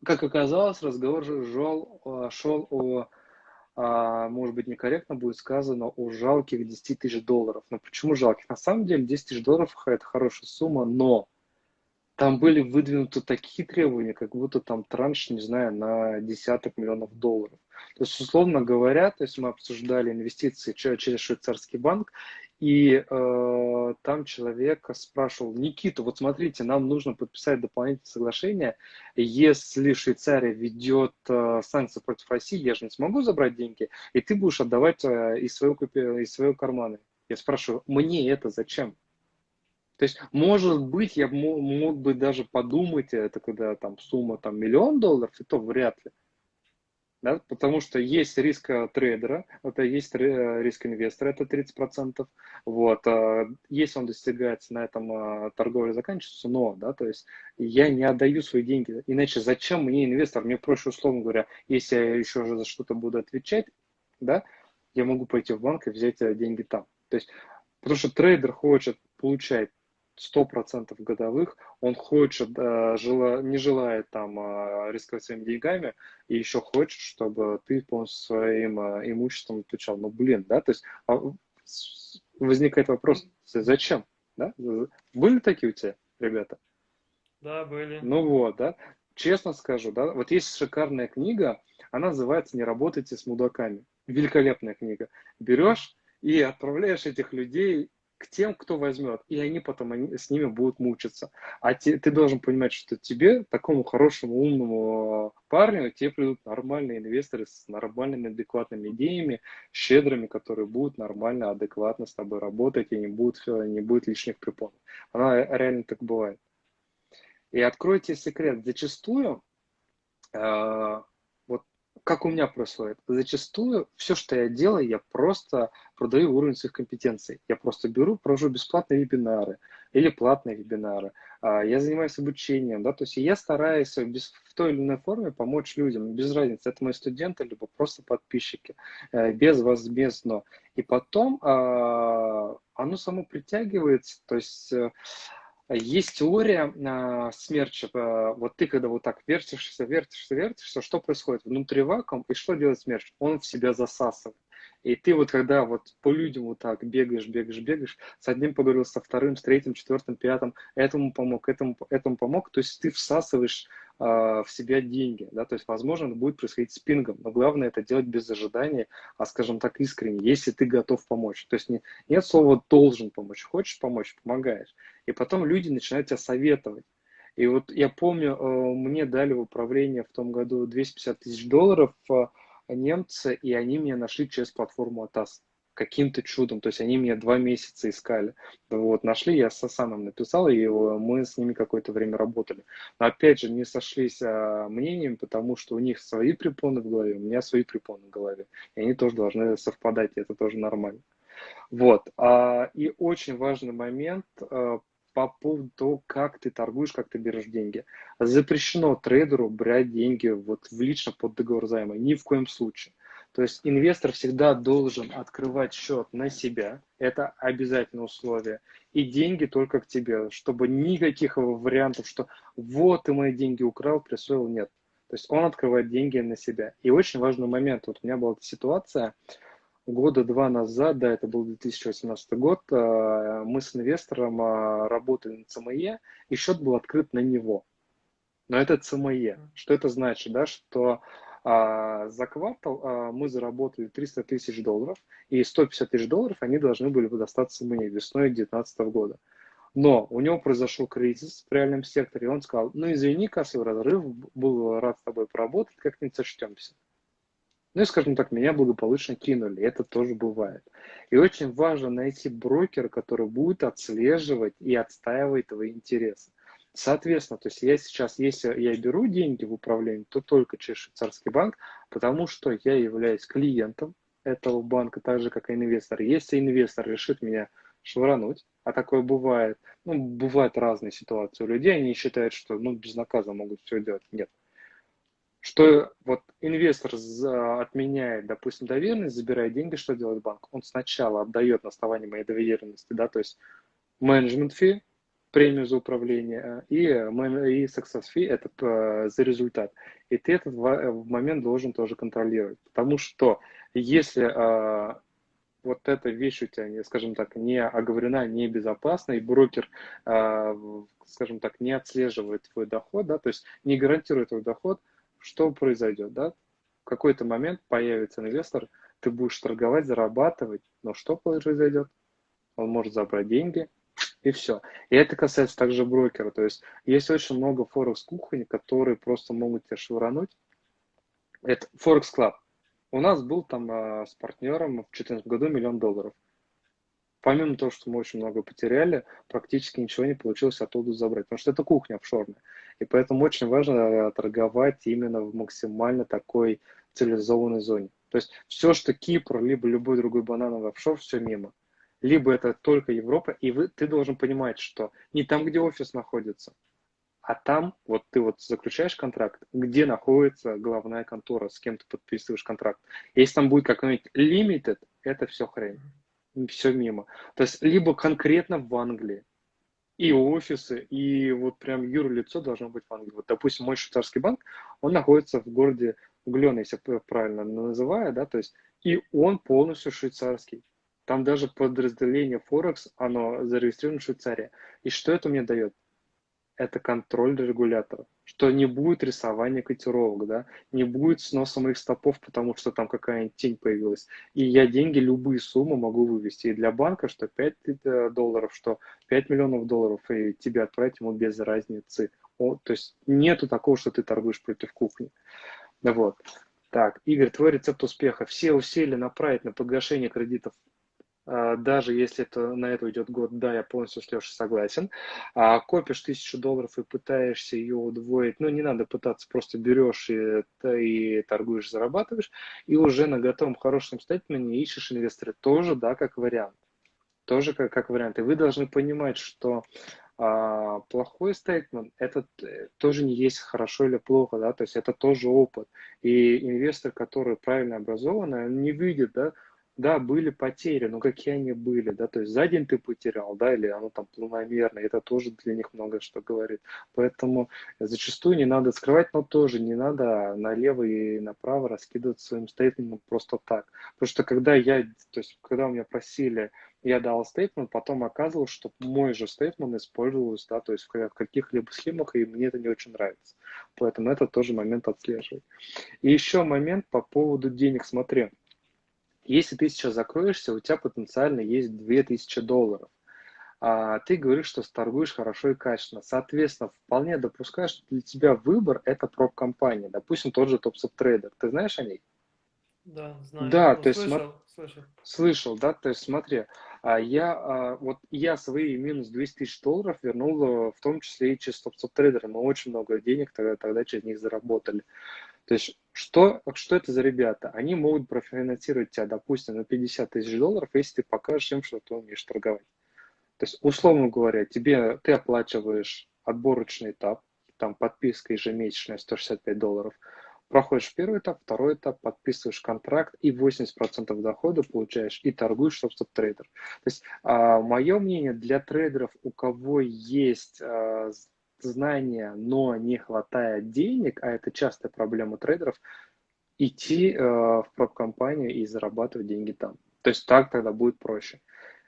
как оказалось, разговор шел, а, шел о, а, может быть, некорректно будет сказано, о жалких 10 тысяч долларов. Но почему жалких? На самом деле 10 тысяч долларов – это хорошая сумма, но там были выдвинуты такие требования, как будто там транш, не знаю, на десяток миллионов долларов. То есть, условно говоря, то есть мы обсуждали инвестиции через швейцарский банк, и э, там человек спрашивал, Никита, вот смотрите, нам нужно подписать дополнительное соглашение, если Швейцария ведет э, санкции против России, я же не смогу забрать деньги, и ты будешь отдавать э, из, своего, из своего кармана. Я спрашиваю, мне это зачем? То есть, может быть, я мог, бы даже подумать, это когда там сумма там миллион долларов, и то вряд ли. Да, потому что есть риск э, трейдера, это есть э, риск инвестора, это 30%, вот, э, если он достигается на этом торговля заканчивается, но, да, то есть я не отдаю свои деньги, иначе зачем мне инвестор, мне проще, условно говоря, если я еще за что-то буду отвечать, да, я могу пойти в банк и взять деньги там, то есть, потому что трейдер хочет получать 100% годовых, он хочет, э, жела, не желает там э, рисковать своими деньгами, и еще хочет, чтобы ты полностью своим э, имуществом отвечал. Ну, блин, да, то есть а, возникает вопрос, зачем, да? Были такие у тебя ребята? Да, были. Ну вот, да. Честно скажу, да, вот есть шикарная книга, она называется «Не работайте с мудаками». Великолепная книга. Берешь и отправляешь этих людей к тем, кто возьмет, и они потом они, с ними будут мучиться. А те, ты должен понимать, что тебе, такому хорошему, умному парню, тебе придут нормальные инвесторы с нормальными, адекватными идеями, щедрыми, которые будут нормально, адекватно с тобой работать, и не будет, не будет лишних препонов. Она реально так бывает. И откройте секрет. Зачастую э, как у меня происходит? Зачастую все, что я делаю, я просто продаю уровень своих компетенций. Я просто беру, провожу бесплатные вебинары или платные вебинары. А, я занимаюсь обучением, да, то есть я стараюсь в той или иной форме помочь людям, без разницы, это мои студенты, либо просто подписчики, э, без возмездно. И потом а, оно само притягивается, то есть э, есть теория э, смерча. Э, вот ты, когда вот так вертишься, вертишься, вертишься, что происходит? Внутри вакуум, и что делает смерч? Он в себя засасывает. И ты вот когда вот по людям вот так бегаешь, бегаешь, бегаешь, с одним поговорил, со вторым, с третьим, четвертым, пятым, этому помог, этому, этому помог, то есть ты всасываешь э, в себя деньги, да, то есть, возможно, это будет происходить с пингом, но главное это делать без ожидания, а, скажем так, искренне, если ты готов помочь. То есть не, нет слова «должен помочь», хочешь помочь, помогаешь. И потом люди начинают тебя советовать. И вот я помню, э, мне дали в управление в том году 250 тысяч долларов, э, немцы, и они меня нашли через платформу АТАС каким-то чудом, то есть они меня два месяца искали. Вот, нашли, я сам им написал, и мы с ними какое-то время работали. Но опять же, не сошлись а, мнением, потому что у них свои препоны в голове, у меня свои препоны в голове. И они тоже должны совпадать, и это тоже нормально. Вот. А, и очень важный момент а, по поводу того, как ты торгуешь, как ты берешь деньги. Запрещено трейдеру брать деньги вот в лично под договор займа. Ни в коем случае. То есть инвестор всегда должен открывать счет на себя. Это обязательное условие. И деньги только к тебе, чтобы никаких вариантов, что вот ты мои деньги украл, присвоил, нет. То есть он открывает деньги на себя. И очень важный момент. Вот у меня была эта ситуация, года два назад, да, это был 2018 год, э, мы с инвестором э, работали на ЦМЕ, и счет был открыт на него. Но это ЦМЕ. Что это значит? Да, что а, за квартал а, мы заработали 300 тысяч долларов, и 150 тысяч долларов они должны были бы достаться мне весной 2019 года. Но у него произошел кризис в реальном секторе, и он сказал, ну извини, кассовый разрыв, был рад с тобой поработать, как-нибудь сочтемся. Ну и, скажем так, меня благополучно кинули. Это тоже бывает. И очень важно найти брокера, который будет отслеживать и отстаивать твои интересы. Соответственно, то есть я сейчас, если я беру деньги в управление, то только через швейцарский банк, потому что я являюсь клиентом этого банка, так же, как и инвестор. Если инвестор решит меня швырнуть, а такое бывает, ну, бывают разные ситуации у людей, они считают, что, ну, безнаказанно могут все делать. Нет что вот инвестор отменяет, допустим, доверенность, забирает деньги, что делает банк? Он сначала отдает на основании моей доверенности, да, то есть менеджмент фи, премию за управление, и, и success fee это э, за результат. И ты этот момент должен тоже контролировать. Потому что если вот эта вещь у тебя, скажем так, не оговорена, не безопасна, и брокер, скажем так, не отслеживает твой доход, да, то есть не гарантирует твой доход, что произойдет, да? В какой-то момент появится инвестор, ты будешь торговать, зарабатывать, но что произойдет? Он может забрать деньги, и все. И это касается также брокера. То есть есть очень много форекс кухонь, которые просто могут тебя швырануть. Это Форекс Club. У нас был там э, с партнером в 2014 году миллион долларов помимо того, что мы очень много потеряли, практически ничего не получилось оттуда забрать, потому что это кухня офшорная. И поэтому очень важно торговать именно в максимально такой цивилизованной зоне. То есть все, что Кипр, либо любой другой банановый офшор, все мимо. Либо это только Европа, и вы, ты должен понимать, что не там, где офис находится, а там, вот ты вот заключаешь контракт, где находится главная контора, с кем ты подписываешь контракт. Если там будет какой-нибудь limited, это все хрень, все мимо. То есть либо конкретно в Англии, и офисы, и вот прям юрлицо должно быть в Англии. Вот, допустим, мой швейцарский банк, он находится в городе Углен, если правильно называю, да, то есть, и он полностью швейцарский. Там даже подразделение Форекс, оно зарегистрировано в Швейцарии. И что это мне дает? Это контроль регулятора, что не будет рисования котировок, да, не будет сноса моих стопов, потому что там какая-нибудь тень появилась. И я деньги, любые суммы могу вывести. И для банка, что 5 э, долларов, что 5 миллионов долларов, и тебе отправить ему без разницы. О, то есть нету такого, что ты торгуешь против кухни. Вот. Так, Игорь, твой рецепт успеха. Все усилия направить на погашение кредитов даже если это, на это уйдет год, да, я полностью с Лешей согласен. А копишь тысячу долларов и пытаешься ее удвоить, ну, не надо пытаться, просто берешь и, и торгуешь, зарабатываешь, и уже на готовом хорошем стейтменте ищешь инвестора тоже, да, как вариант. Тоже как, как вариант. И вы должны понимать, что а, плохой стейтмент, это тоже не есть хорошо или плохо, да, то есть это тоже опыт. И инвестор, который правильно образованный, он не видит, да, да, были потери, но какие они были, да, то есть за день ты потерял, да, или оно там планомерно, это тоже для них много что говорит. Поэтому зачастую не надо скрывать, но тоже не надо налево и направо раскидывать своим стейтментом просто так. Потому что когда я, то есть когда у меня просили, я дал стейтмент, потом оказывалось, что мой же стейтмент использовался, да, то есть в каких-либо схемах, и мне это не очень нравится. Поэтому это тоже момент отслеживать. И еще момент по поводу денег, смотри, если ты сейчас закроешься, у тебя потенциально есть 2000 долларов. А ты говоришь, что торгуешь хорошо и качественно. Соответственно, вполне допускаешь, что для тебя выбор – это проб-компания. Допустим, тот же TopSubTrader. Ты знаешь о ней? Да, знаю. Да, ну, то есть слышал, слышал. Слышал, да, то есть смотри, а я, а, вот я свои минус 200 тысяч долларов вернул в том числе и через TopSubTrader. Мы очень много денег тогда, тогда через них заработали. То есть что, что это за ребята? Они могут профинансировать тебя, допустим, на 50 тысяч долларов, если ты покажешь им, что ты умеешь торговать. То есть, условно говоря, тебе, ты оплачиваешь отборочный этап, там подписка ежемесячная 165 долларов, проходишь первый этап, второй этап, подписываешь контракт и 80% дохода получаешь и торгуешь, собственно, трейдер. То есть, а, мое мнение, для трейдеров, у кого есть а, знания, но не хватает денег, а это частая проблема трейдеров, идти э, в prop -компанию и зарабатывать деньги там. То есть так тогда будет проще.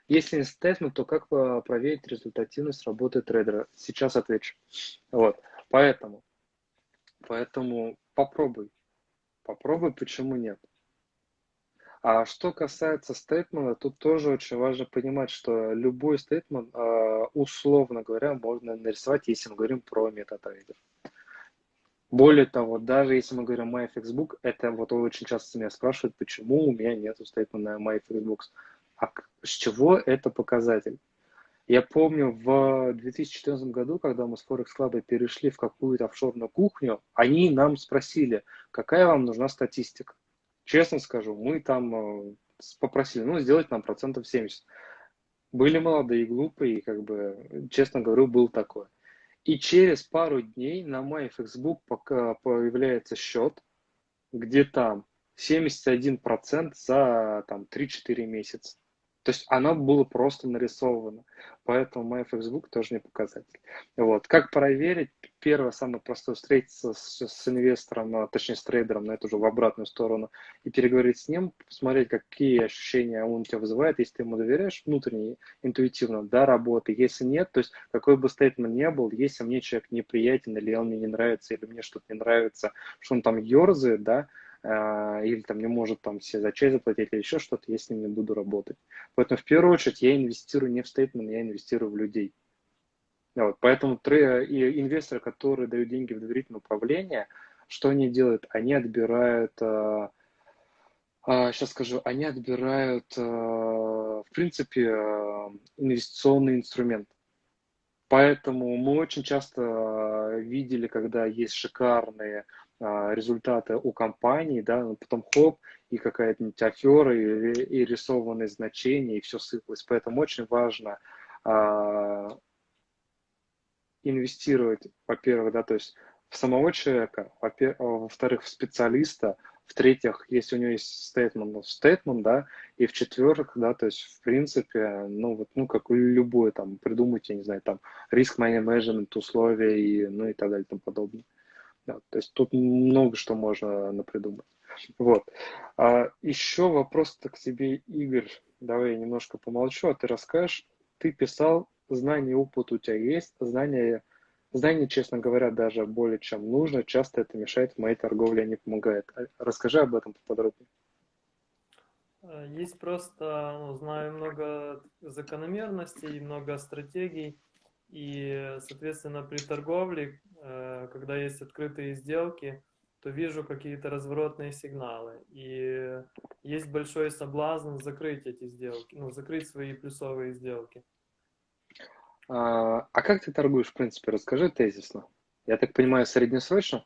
Если не statement, то как проверить результативность работы трейдера? Сейчас отвечу. Вот. Поэтому, поэтому попробуй. Попробуй, почему нет. А что касается statement а, тут тоже очень важно понимать, что любой statement, а, условно говоря, можно нарисовать, если мы говорим про MetaTrader. Более того, даже если мы говорим MyFXBook, это вот очень часто меня спрашивают, почему у меня нет стейтмента на MyFXBooks. А с чего это показатель? Я помню, в 2014 году, когда мы с Forex Club перешли в какую-то офшорную кухню, они нам спросили, какая вам нужна статистика. Честно скажу, мы там э, попросили, ну, сделать нам процентов 70. Были молодые и глупые, и как бы, честно говорю, был такое. И через пару дней на MyFXBook пока появляется счет, где там 71% за там 3-4 месяца. То есть оно было просто нарисовано. Поэтому мой Facebook тоже не показатель. Вот. Как проверить? Первое, самое простое, встретиться с, с инвестором, а, точнее с трейдером, но это уже в обратную сторону, и переговорить с ним, посмотреть, какие ощущения он у тебя вызывает, если ты ему доверяешь внутренне, интуитивно, да, работы. Если нет, то есть какой бы стейтмент ни был, если мне человек неприятен, или он мне не нравится, или мне что-то не нравится, что он там ерзает, да, или там не может там все за чай заплатить или еще что-то, я с ним не буду работать. Поэтому в первую очередь я инвестирую не в стейтмент, я инвестирую в людей. Вот, поэтому и инвесторы, которые дают деньги в доверительное управление, что они делают? Они отбирают, сейчас а, а, скажу, они отбирают, в принципе, инвестиционный инструмент. Поэтому мы очень часто видели, когда есть шикарные а, результаты у компании, да, но потом хоп, и какая-нибудь афера, и, и рисованные значения, и все сыпалось. Поэтому очень важно а, инвестировать, во-первых, да, то есть в самого человека, во-вторых, в специалиста, в-третьих, если у него есть стейтмент, ну, стейтмент, да, и в-четвертых, да, то есть, в принципе, ну, вот, ну, как любое, там, придумать, я не знаю, там, риск менеджмент, условия, и, ну, и так далее, и тому подобное. Да, то есть, тут много что можно напридумать. Вот. А еще вопрос-то к тебе, Игорь. Давай я немножко помолчу, а ты расскажешь. Ты писал, знания опыт у тебя есть, знания Знание, честно говоря, даже более чем нужно. Часто это мешает в моей торговле, а не помогает. А расскажи об этом поподробнее. Э, есть просто, ну, знаю много закономерностей, много стратегий. И, соответственно, при торговле, э, когда есть открытые сделки, то вижу какие-то разворотные сигналы. И есть большой соблазн закрыть эти сделки, ну, закрыть свои плюсовые сделки. А, а как ты торгуешь, в принципе? Расскажи тезисно. Я так понимаю, среднесрочно?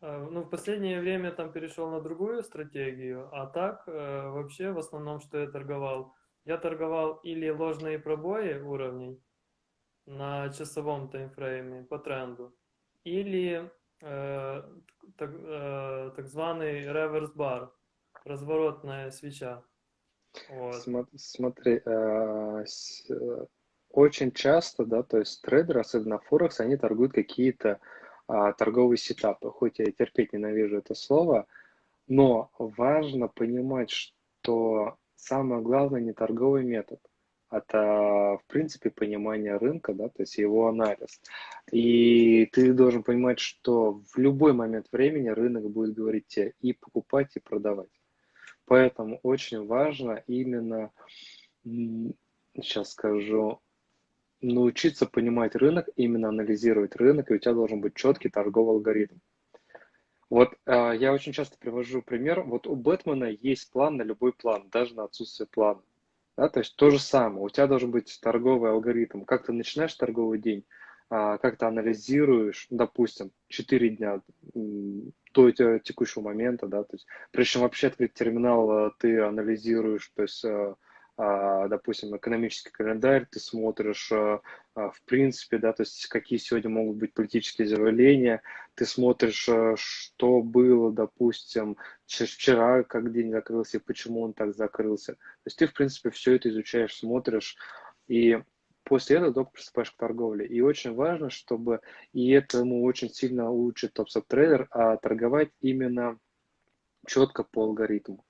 А, ну, в последнее время там перешел на другую стратегию, а так э, вообще в основном, что я торговал, я торговал или ложные пробои уровней на часовом таймфрейме по тренду, или э, так, э, так званый реверс бар, разворотная свеча. Вот. Смотри, э, очень часто, да, то есть трейдеры, особенно Форекс, они торгуют какие-то а, торговые сетапы. Хоть я терпеть ненавижу это слово, но важно понимать, что самое главное не торговый метод, это, в принципе, понимание рынка, да, то есть его анализ. И ты должен понимать, что в любой момент времени рынок будет говорить тебе и покупать, и продавать. Поэтому очень важно именно, сейчас скажу, научиться понимать рынок, именно анализировать рынок, и у тебя должен быть четкий торговый алгоритм. Вот э, я очень часто привожу пример. Вот у Бэтмена есть план на любой план, даже на отсутствие плана. Да, то есть то же самое. У тебя должен быть торговый алгоритм. Как ты начинаешь торговый день, э, как ты анализируешь, допустим, 4 дня до текущего момента, да, то есть прежде чем вообще открыть терминал, э, ты анализируешь, то есть а, допустим, экономический календарь, ты смотришь, а, а, в принципе, да, то есть какие сегодня могут быть политические заявления, ты смотришь, что было, допустим, вчера, как день закрылся, почему он так закрылся. То есть ты, в принципе, все это изучаешь, смотришь, и после этого только приступаешь к торговле. И очень важно, чтобы, и этому очень сильно учит топ-трейдер, а торговать именно четко по алгоритму.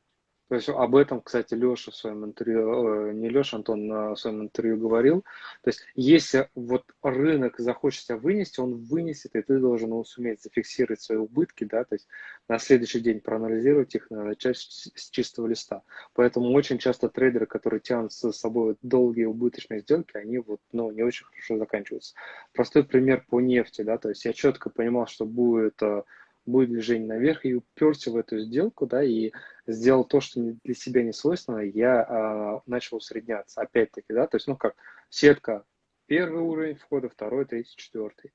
То есть об этом, кстати, Леша в своем интервью, э, не Леша, Антон на своем интервью говорил. То есть если вот рынок захочет тебя вынести, он вынесет, и ты должен его суметь зафиксировать свои убытки, да, то есть на следующий день проанализировать их, начать с чистого листа. Поэтому очень часто трейдеры, которые тянут с собой долгие убыточные сделки, они вот, ну, не очень хорошо заканчиваются. Простой пример по нефти, да, то есть я четко понимал, что будет э, будет движение наверх, и уперся в эту сделку, да, и сделал то, что для себя не свойственно, я а, начал усредняться, опять-таки, да, то есть, ну как, сетка, первый уровень входа, второй, третий, четвертый.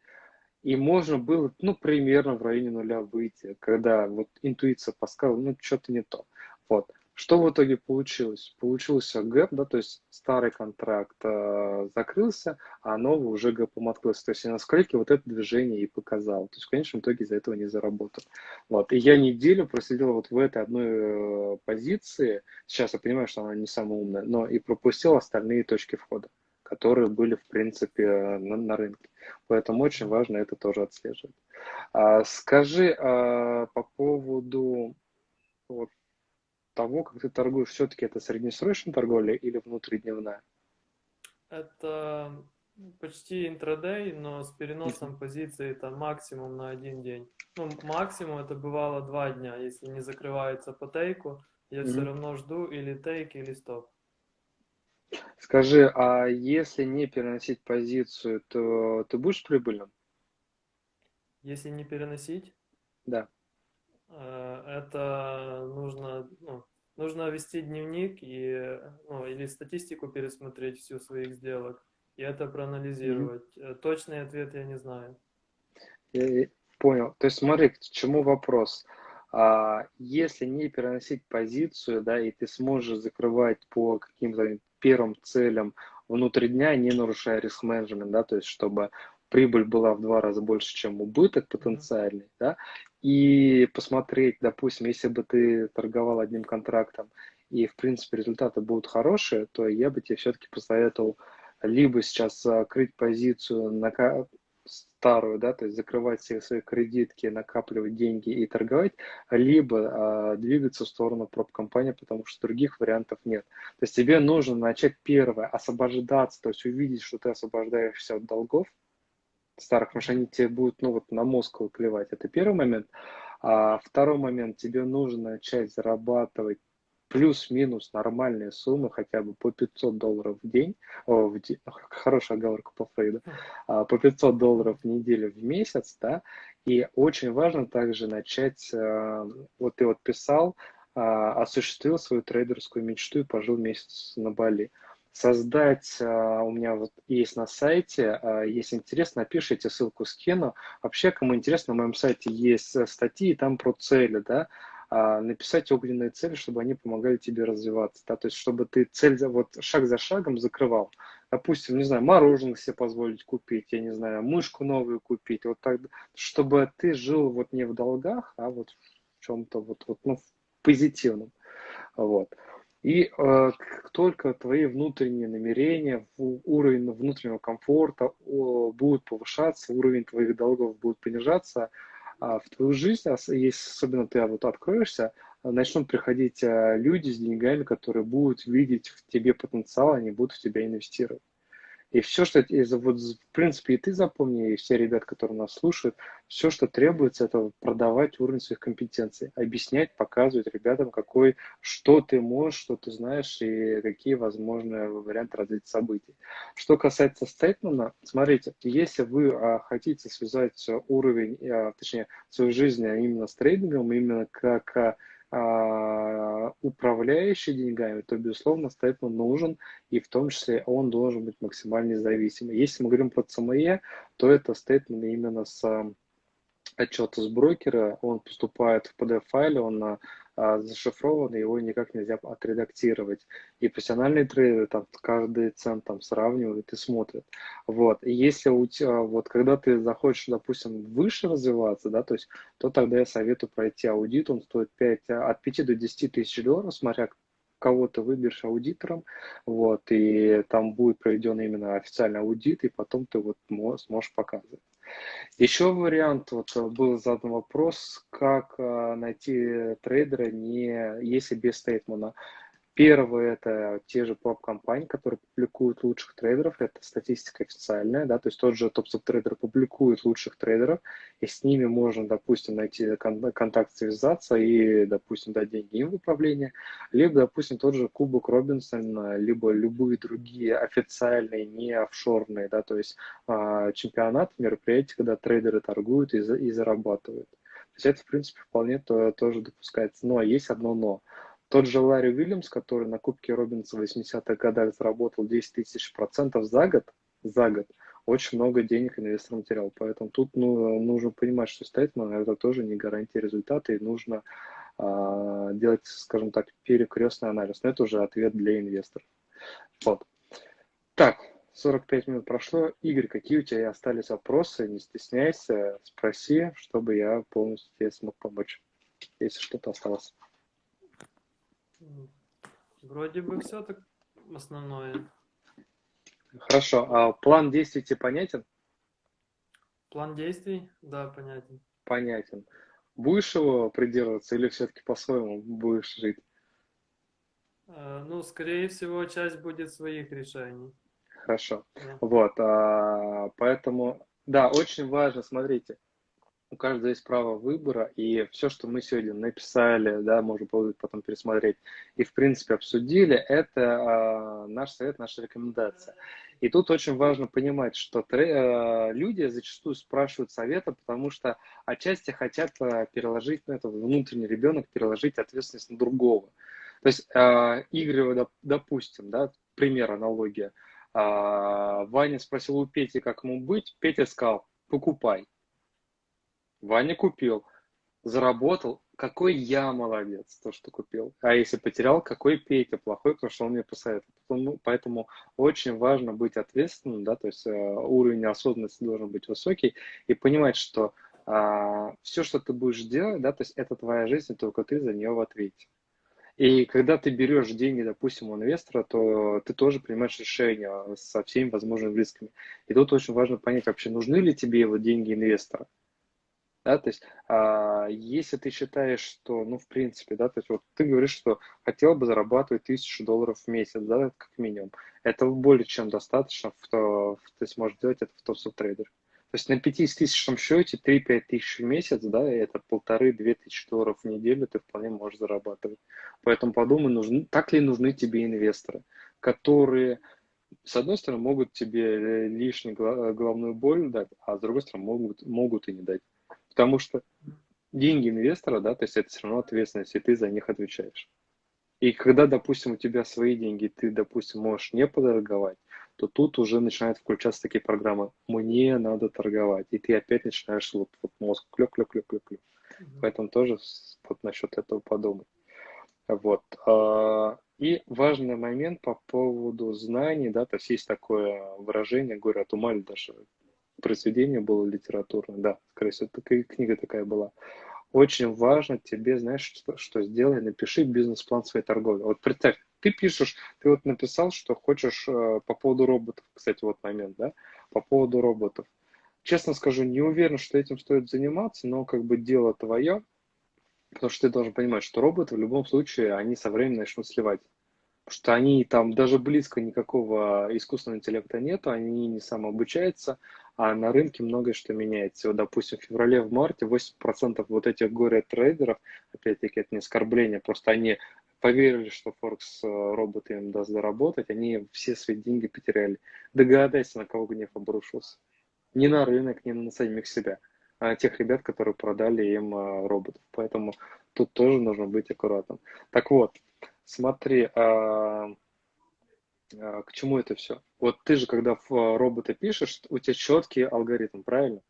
И можно было, ну, примерно в районе нуля выйти, когда вот интуиция подсказывала, ну, что-то не то. Вот. Что в итоге получилось? Получился гэп, да, то есть старый контракт э, закрылся, а новый уже гэпом открылся. То есть я на скольки вот это движение и показал. То есть в конечном итоге из-за этого не заработал. Вот. И я неделю просидел вот в этой одной э, позиции. Сейчас я понимаю, что она не самая умная, но и пропустил остальные точки входа которые были, в принципе, на, на рынке. Поэтому очень важно это тоже отслеживать. А, скажи а, по поводу вот, того, как ты торгуешь, все-таки это среднесрочная торговля или внутридневная? Это почти интрадей, но с переносом позиции это максимум на один день. Ну, максимум это бывало два дня, если не закрывается по тейку, я mm-hmm. все равно жду или тейк, или стоп. Скажи, а если не переносить позицию, то ты будешь прибыльным? Если не переносить? Да. Э, это нужно, ну, нужно вести дневник и, ну, или статистику пересмотреть всю своих сделок и это проанализировать. Mm-hmm. Точный ответ я не знаю. Понял. То есть смотри, к чему вопрос. А, если не переносить позицию, да, и ты сможешь закрывать по каким-то первым целям внутри дня, не нарушая риск менеджмент, да, то есть чтобы прибыль была в два раза больше, чем убыток потенциальный, да, и посмотреть, допустим, если бы ты торговал одним контрактом, и, в принципе, результаты будут хорошие, то я бы тебе все-таки посоветовал либо сейчас закрыть позицию на старую, да, то есть закрывать все свои кредитки, накапливать деньги и торговать, либо э, двигаться в сторону проб-компании, потому что других вариантов нет. То есть тебе нужно начать первое, освобождаться, то есть увидеть, что ты освобождаешься от долгов старых, потому что они тебе будут, ну вот на мозг выплевать. Это первый момент. А второй момент, тебе нужно начать зарабатывать плюс-минус нормальные суммы, хотя бы по 500 долларов в день, о, в день хорошая оговорка по Фрейду, а, по 500 долларов в неделю в месяц, да, и очень важно также начать, а, вот ты вот писал, а, осуществил свою трейдерскую мечту и пожил месяц на Бали. Создать, у меня вот есть на сайте, если интересно, напишите, ссылку скину. Вообще, кому интересно, на моем сайте есть э, статьи, там про цели, да, а, написать огненные цели, чтобы они помогали тебе развиваться, да, то есть чтобы ты цель за, вот шаг за шагом закрывал. Допустим, не знаю, мороженое себе позволить купить, я не знаю, мышку новую купить, вот так, чтобы ты жил вот не в долгах, а вот в чем-то вот, вот ну, в позитивном, вот. И э, только твои внутренние намерения, уровень внутреннего комфорта о, будут повышаться, уровень твоих долгов будет понижаться, а в твою жизнь, если особенно ты вот откроешься, начнут приходить а, люди с деньгами, которые будут видеть в тебе потенциал, они будут в тебя инвестировать. И все, что, вот, в принципе, и ты запомни, и все ребят, которые нас слушают, все, что требуется, это продавать уровень своих компетенций, объяснять, показывать ребятам, какой, что ты можешь, что ты знаешь и какие возможные варианты развития событий. Что касается стейтмента, смотрите, если вы а, хотите связать уровень, а, точнее, свою жизнь именно с трейдингом, именно как а, управляющий деньгами, то, безусловно, стейтмент нужен, и в том числе он должен быть максимально независимым. Если мы говорим про CME, то это стейтмент именно с отчета с брокера, он поступает в PDF-файле, он а, зашифрован, его никак нельзя отредактировать. И профессиональные трейдеры там каждый цент там сравнивают и смотрят. Вот. И если у тебя, вот когда ты захочешь, допустим, выше развиваться, да, то есть, то тогда я советую пройти аудит, он стоит 5, от 5 до 10 тысяч долларов, смотря кого ты выберешь аудитором, вот, и там будет проведен именно официальный аудит, и потом ты вот сможешь показывать. Еще вариант, вот был задан вопрос, как э, найти трейдера, не, если без statement а. Первое – это те же поп-компании, которые публикуют лучших трейдеров, это статистика официальная, да, то есть тот же топ трейдер публикует лучших трейдеров, и с ними можно, допустим, найти контакт, связаться и, допустим, дать деньги им в управление, либо, допустим, тот же Кубок Робинсон, либо любые другие официальные, не офшорные, да, то есть э, чемпионаты, мероприятия, когда трейдеры торгуют и, и зарабатывают. То есть это, в принципе, вполне то, тоже допускается. Но есть одно но – тот же Ларри Уильямс, который на Кубке Робинса в 80-х годах заработал 10 тысяч процентов за год, за год, очень много денег инвесторам терял. Поэтому тут ну, нужно понимать, что стейтмент это тоже не гарантия результата, и нужно э, делать, скажем так, перекрестный анализ. Но это уже ответ для инвесторов. Вот. Так, 45 минут прошло. Игорь, какие у тебя остались вопросы? Не стесняйся, спроси, чтобы я полностью тебе смог помочь, если что-то осталось. Вроде бы все так основное. Хорошо. А план действий тебе понятен? План действий? Да, понятен. Понятен. Будешь его придерживаться или все-таки по-своему будешь жить? А, ну, скорее всего, часть будет своих решений. Хорошо. Да. Вот. А, поэтому, да, очень важно, смотрите, у каждого есть право выбора, и все, что мы сегодня написали, да, можем потом пересмотреть, и, в принципе, обсудили, это э, наш совет, наша рекомендация. И тут очень важно понимать, что э, люди зачастую спрашивают совета, потому что отчасти хотят э, переложить, ну, это внутренний ребенок, переложить ответственность на другого. То есть, э, Игорь, допустим, да, пример, аналогия, э, Ваня спросил у Пети, как ему быть, Петя сказал, покупай Ваня купил, заработал, какой я молодец, то, что купил. А если потерял, какой Петя плохой, потому что он мне посоветовал. Ну, поэтому очень важно быть ответственным, да, то есть э, уровень осознанности должен быть высокий и понимать, что а, все, что ты будешь делать, да, то есть это твоя жизнь, и только ты за нее в ответе. И когда ты берешь деньги, допустим, у инвестора, то ты тоже принимаешь решение со всеми возможными рисками. И тут очень важно понять вообще, нужны ли тебе его деньги инвестора. Да, то есть, а, если ты считаешь, что, ну, в принципе, да, то есть, вот ты говоришь, что хотел бы зарабатывать тысячу долларов в месяц, да, как минимум. Это более чем достаточно, в то, в, ты сможешь делать это в топ трейдер. То есть на 50 тысячном счете 3-5 тысяч в месяц, да, это полторы-две тысячи долларов в неделю ты вполне можешь зарабатывать. Поэтому подумай, нужны, так ли нужны тебе инвесторы, которые, с одной стороны, могут тебе лишнюю головную боль дать, а с другой стороны, могут, могут и не дать. Потому что деньги инвестора, да, то есть это все равно ответственность, и ты за них отвечаешь. И когда, допустим, у тебя свои деньги, ты, допустим, можешь не подорговать, то тут уже начинают включаться такие программы. Мне надо торговать. И ты опять начинаешь вот, вот мозг клёк. Mm-hmm. Поэтому тоже вот насчет этого подумай. Вот. А, и важный момент по поводу знаний, да, то есть есть такое выражение, говорю, от ума даже произведение было литературное, да, скорее всего, такая книга такая была. Очень важно тебе, знаешь, что, что сделай, напиши бизнес-план своей торговли. Вот представь, ты пишешь, ты вот написал, что хочешь э, по поводу роботов, кстати, вот момент, да, по поводу роботов. Честно скажу, не уверен, что этим стоит заниматься, но как бы дело твое, потому что ты должен понимать, что роботы в любом случае, они со временем начнут сливать. Что они там даже близко никакого искусственного интеллекта нету, они не самообучаются, а на рынке многое что меняется. Вот, допустим, в феврале, в марте 8% вот этих горе-трейдеров, опять-таки, это не оскорбление, просто они поверили, что Форекс э, роботы им даст заработать, они все свои деньги потеряли. Догадайся, на кого гнев обрушился. Не на рынок, не на самих себя, а на тех ребят, которые продали им э, роботов. Поэтому тут тоже нужно быть аккуратным. Так вот, смотри, а, а, к чему это все? Вот ты же, когда в а, робота пишешь, у тебя четкий алгоритм, правильно?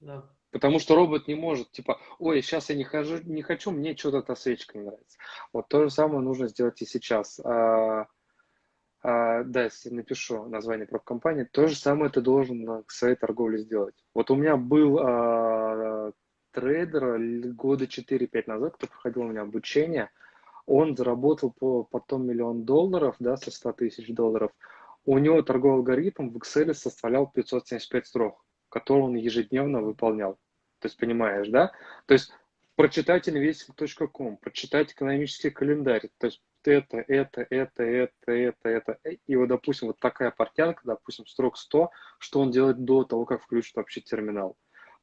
Да. Потому что робот не может, типа, ой, сейчас я не, хожу, не хочу, мне что-то эта свечка не нравится. Вот то же самое нужно сделать и сейчас. А, а, да, если напишу название компании, то же самое ты должен к своей торговле сделать. Вот у меня был а, трейдер года 4-5 назад, кто проходил у меня обучение, он заработал по, потом миллион долларов, да, со 100 тысяч долларов. У него торговый алгоритм в Excel составлял 575 строк, которые он ежедневно выполнял. То есть, понимаешь, да? То есть, прочитать investing.com, прочитать экономический календарь, то есть, это, это, это, это, это, это. И вот, допустим, вот такая портянка, допустим, строк 100, что он делает до того, как включит вообще терминал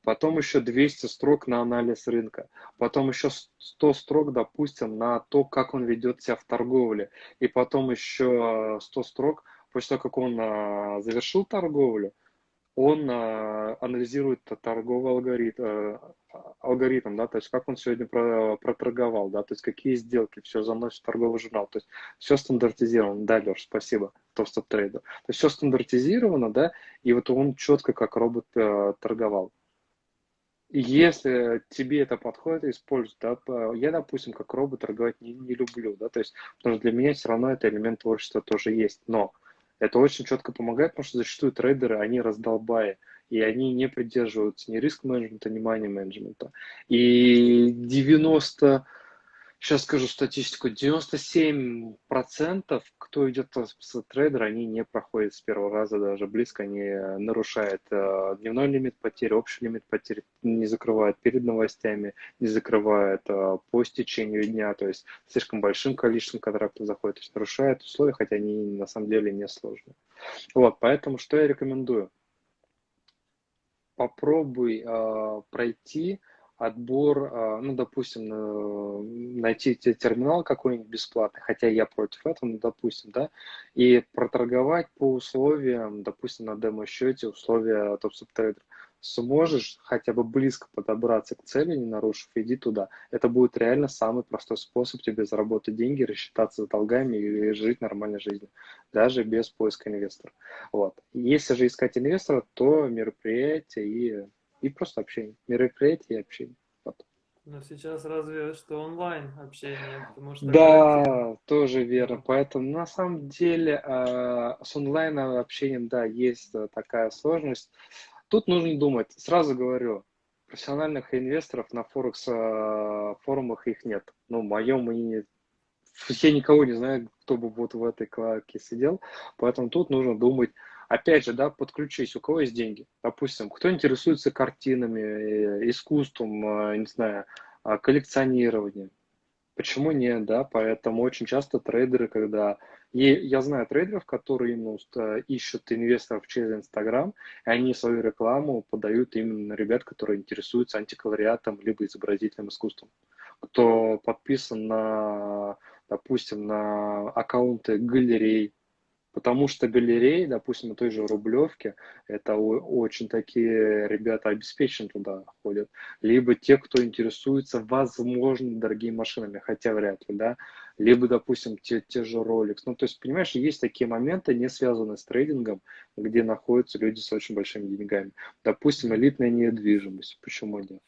потом еще 200 строк на анализ рынка, потом еще 100 строк, допустим, на то, как он ведет себя в торговле, и потом еще 100 строк после того, как он а, завершил торговлю, он а, анализирует торговый алгоритм, э, алгоритм, да, то есть как он сегодня проторговал, да, то есть какие сделки, все заносит в торговый журнал, то есть все стандартизировано, да, Леш, спасибо, топ-стоп трейдер, то есть все стандартизировано, да, и вот он четко как робот э, торговал. Если тебе это подходит, используй. Да? Я, допустим, как робот торговать не, не люблю, да, то есть, потому что для меня все равно это элемент творчества тоже есть, но это очень четко помогает, потому что зачастую трейдеры, они раздолбая, и они не придерживаются ни риск-менеджмента, ни мани-менеджмента. И 90 сейчас скажу статистику, 97% кто идет с трейдера, они не проходят с первого раза даже близко, они нарушают э, дневной лимит потерь, общий лимит потерь, не закрывают перед новостями, не закрывают э, по стечению дня, то есть слишком большим количеством контрактов заходят, то есть нарушают условия, хотя они на самом деле не сложные. Вот, поэтому что я рекомендую? Попробуй э, пройти отбор, а, ну, допустим, найти терминал какой-нибудь бесплатный, хотя я против этого, ну, допустим, да, и проторговать по условиям, допустим, на демо-счете условия топ-субтрейдера. Сможешь хотя бы близко подобраться к цели, не нарушив, иди туда. Это будет реально самый простой способ тебе заработать деньги, рассчитаться с долгами и жить нормальной жизнью, даже без поиска инвестора. Вот. Если же искать инвестора, то мероприятие и и просто общение. Мероприятие и общение. Вот. Но сейчас разве что онлайн общение, потому что... Да, тоже верно. Поэтому на самом деле а, с онлайн общением, да, есть такая сложность. Тут нужно думать, сразу говорю, профессиональных инвесторов на Форекс а, форумах их нет. Ну, в моем мнении, я никого не знаю, кто бы вот в этой клаке сидел, поэтому тут нужно думать, опять же, да, подключись, у кого есть деньги, допустим, кто интересуется картинами, э, искусством, э, не знаю, а, коллекционированием, почему нет, да, поэтому очень часто трейдеры, когда, и я знаю трейдеров, которые именно ищут инвесторов через Инстаграм, и они свою рекламу подают именно на ребят, которые интересуются антиквариатом либо изобразительным искусством, кто подписан на, допустим, на аккаунты галерей, Потому что галереи, допустим, на той же Рублевке, это очень такие ребята обеспечены туда ходят. Либо те, кто интересуется, возможно, дорогими машинами, хотя вряд ли, да. Либо, допустим, те, те же Rolex. Ну, то есть, понимаешь, есть такие моменты, не связанные с трейдингом, где находятся люди с очень большими деньгами. Допустим, элитная недвижимость. Почему нет?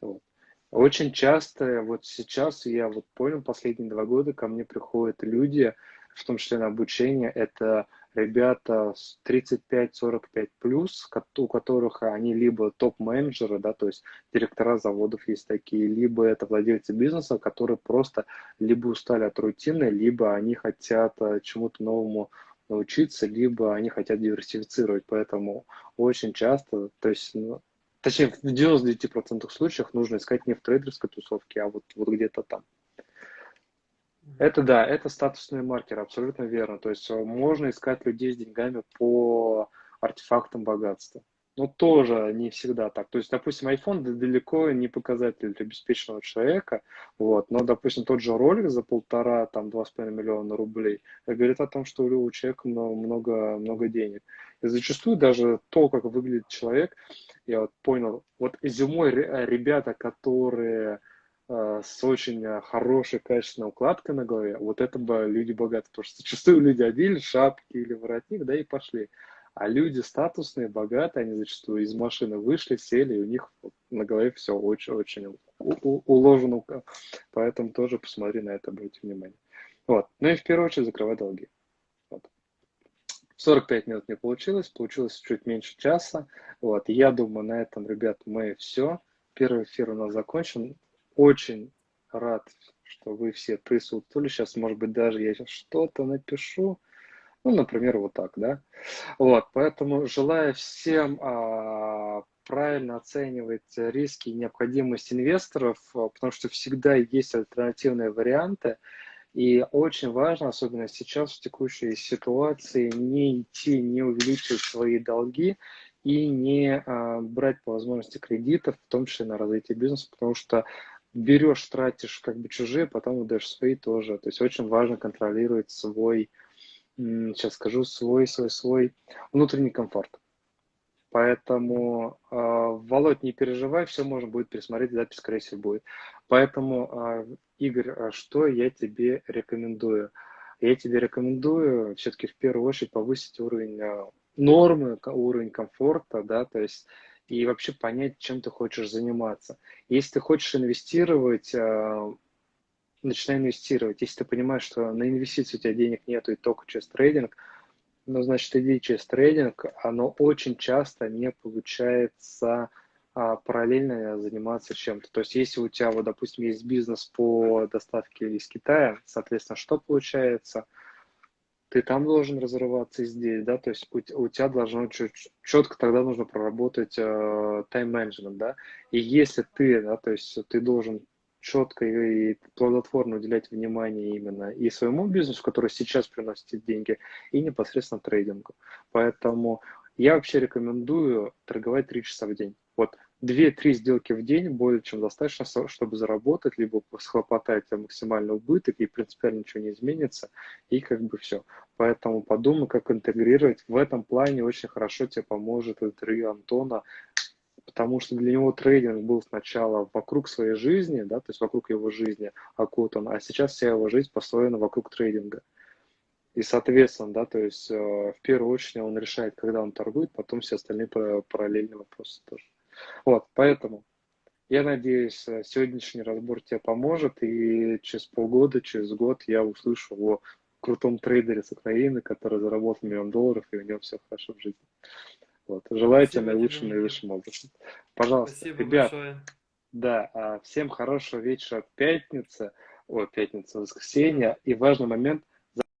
Вот. Очень часто, вот сейчас я вот понял, последние два года ко мне приходят люди, в том числе на обучение, это ребята с 35-45 плюс, у которых они либо топ-менеджеры, да, то есть директора заводов есть такие, либо это владельцы бизнеса, которые просто либо устали от рутины, либо они хотят э, чему-то новому научиться, либо они хотят диверсифицировать. Поэтому очень часто, то есть, ну, точнее, в 99% случаев нужно искать не в трейдерской тусовке, а вот, вот где-то там. Это да, это статусный маркер, абсолютно верно. То есть э, можно искать людей с деньгами по артефактам богатства. Но тоже не всегда так. То есть, допустим, iPhone далеко не показатель обеспеченного человека, вот, но, допустим, тот же ролик за полтора, там, два с половиной миллиона рублей говорит о том, что у человека много, много денег. И зачастую даже то, как выглядит человек, я вот понял, вот зимой ребята, которые Э, с очень э, хорошей, качественной укладкой на голове, вот это бы люди богатые. Потому что зачастую люди одели шапки или воротник, да, и пошли. А люди статусные, богатые, они зачастую из машины вышли, сели, и у них на голове все очень-очень уложено. Поэтому тоже посмотри на это, обрати внимание. Вот. Ну и в первую очередь закрывай долги. Вот. 45 минут не получилось, получилось чуть меньше часа. Вот. Я думаю, на этом, ребят, мы все. Первый эфир у нас закончен очень рад, что вы все присутствовали. Сейчас, может быть, даже я сейчас что-то напишу. Ну, например, вот так, да. Вот, поэтому желаю всем а, правильно оценивать риски и необходимость инвесторов, а, потому что всегда есть альтернативные варианты. И очень важно, особенно сейчас в текущей ситуации, не идти, не увеличивать свои долги и не а, брать по возможности кредитов, в том числе на развитие бизнеса, потому что берешь, тратишь как бы чужие, потом отдаешь свои тоже. То есть очень важно контролировать свой, сейчас скажу, свой, свой, свой внутренний комфорт. Поэтому, э, Володь, не переживай, все можно будет пересмотреть, запись, скорее всего, будет. Поэтому, э, Игорь, а что я тебе рекомендую? Я тебе рекомендую все-таки в первую очередь повысить уровень нормы, уровень комфорта, да, то есть и вообще понять, чем ты хочешь заниматься. Если ты хочешь инвестировать, э, начинай инвестировать. Если ты понимаешь, что на инвестиции у тебя денег нет и только через трейдинг, ну, значит, иди через трейдинг, оно очень часто не получается а, параллельно заниматься чем-то. То есть, если у тебя, вот, допустим, есть бизнес по доставке из Китая, соответственно, что получается – ты там должен разрываться здесь, да, то есть у, у тебя должно четко тогда нужно проработать э, тайм-менеджмент, да, и если ты, да, то есть ты должен четко и плодотворно уделять внимание именно и своему бизнесу, который сейчас приносит деньги, и непосредственно трейдингу. Поэтому я вообще рекомендую торговать 3 часа в день. Вот 2-3 сделки в день более чем достаточно, чтобы заработать, либо схлопотать максимальный убыток, и принципиально ничего не изменится, и как бы все. Поэтому подумай, как интегрировать. В этом плане очень хорошо тебе поможет интервью Антона, потому что для него трейдинг был сначала вокруг своей жизни, да, то есть вокруг его жизни окутан, а сейчас вся его жизнь построена вокруг трейдинга. И, соответственно, да, то есть э, в первую очередь он решает, когда он торгует, потом все остальные параллельные вопросы тоже. Вот, поэтому я надеюсь, э, сегодняшний разбор тебе поможет, и через полгода, через год я услышу о крутом трейдере с Украины, который заработал миллион долларов, и у него все хорошо в жизни. Вот. Желаю тебе наилучшим, наивысшим образом. Пожалуйста, Спасибо ребят, большое. да, а, всем хорошего вечера пятницы, ой, пятница, воскресенье, и важный момент,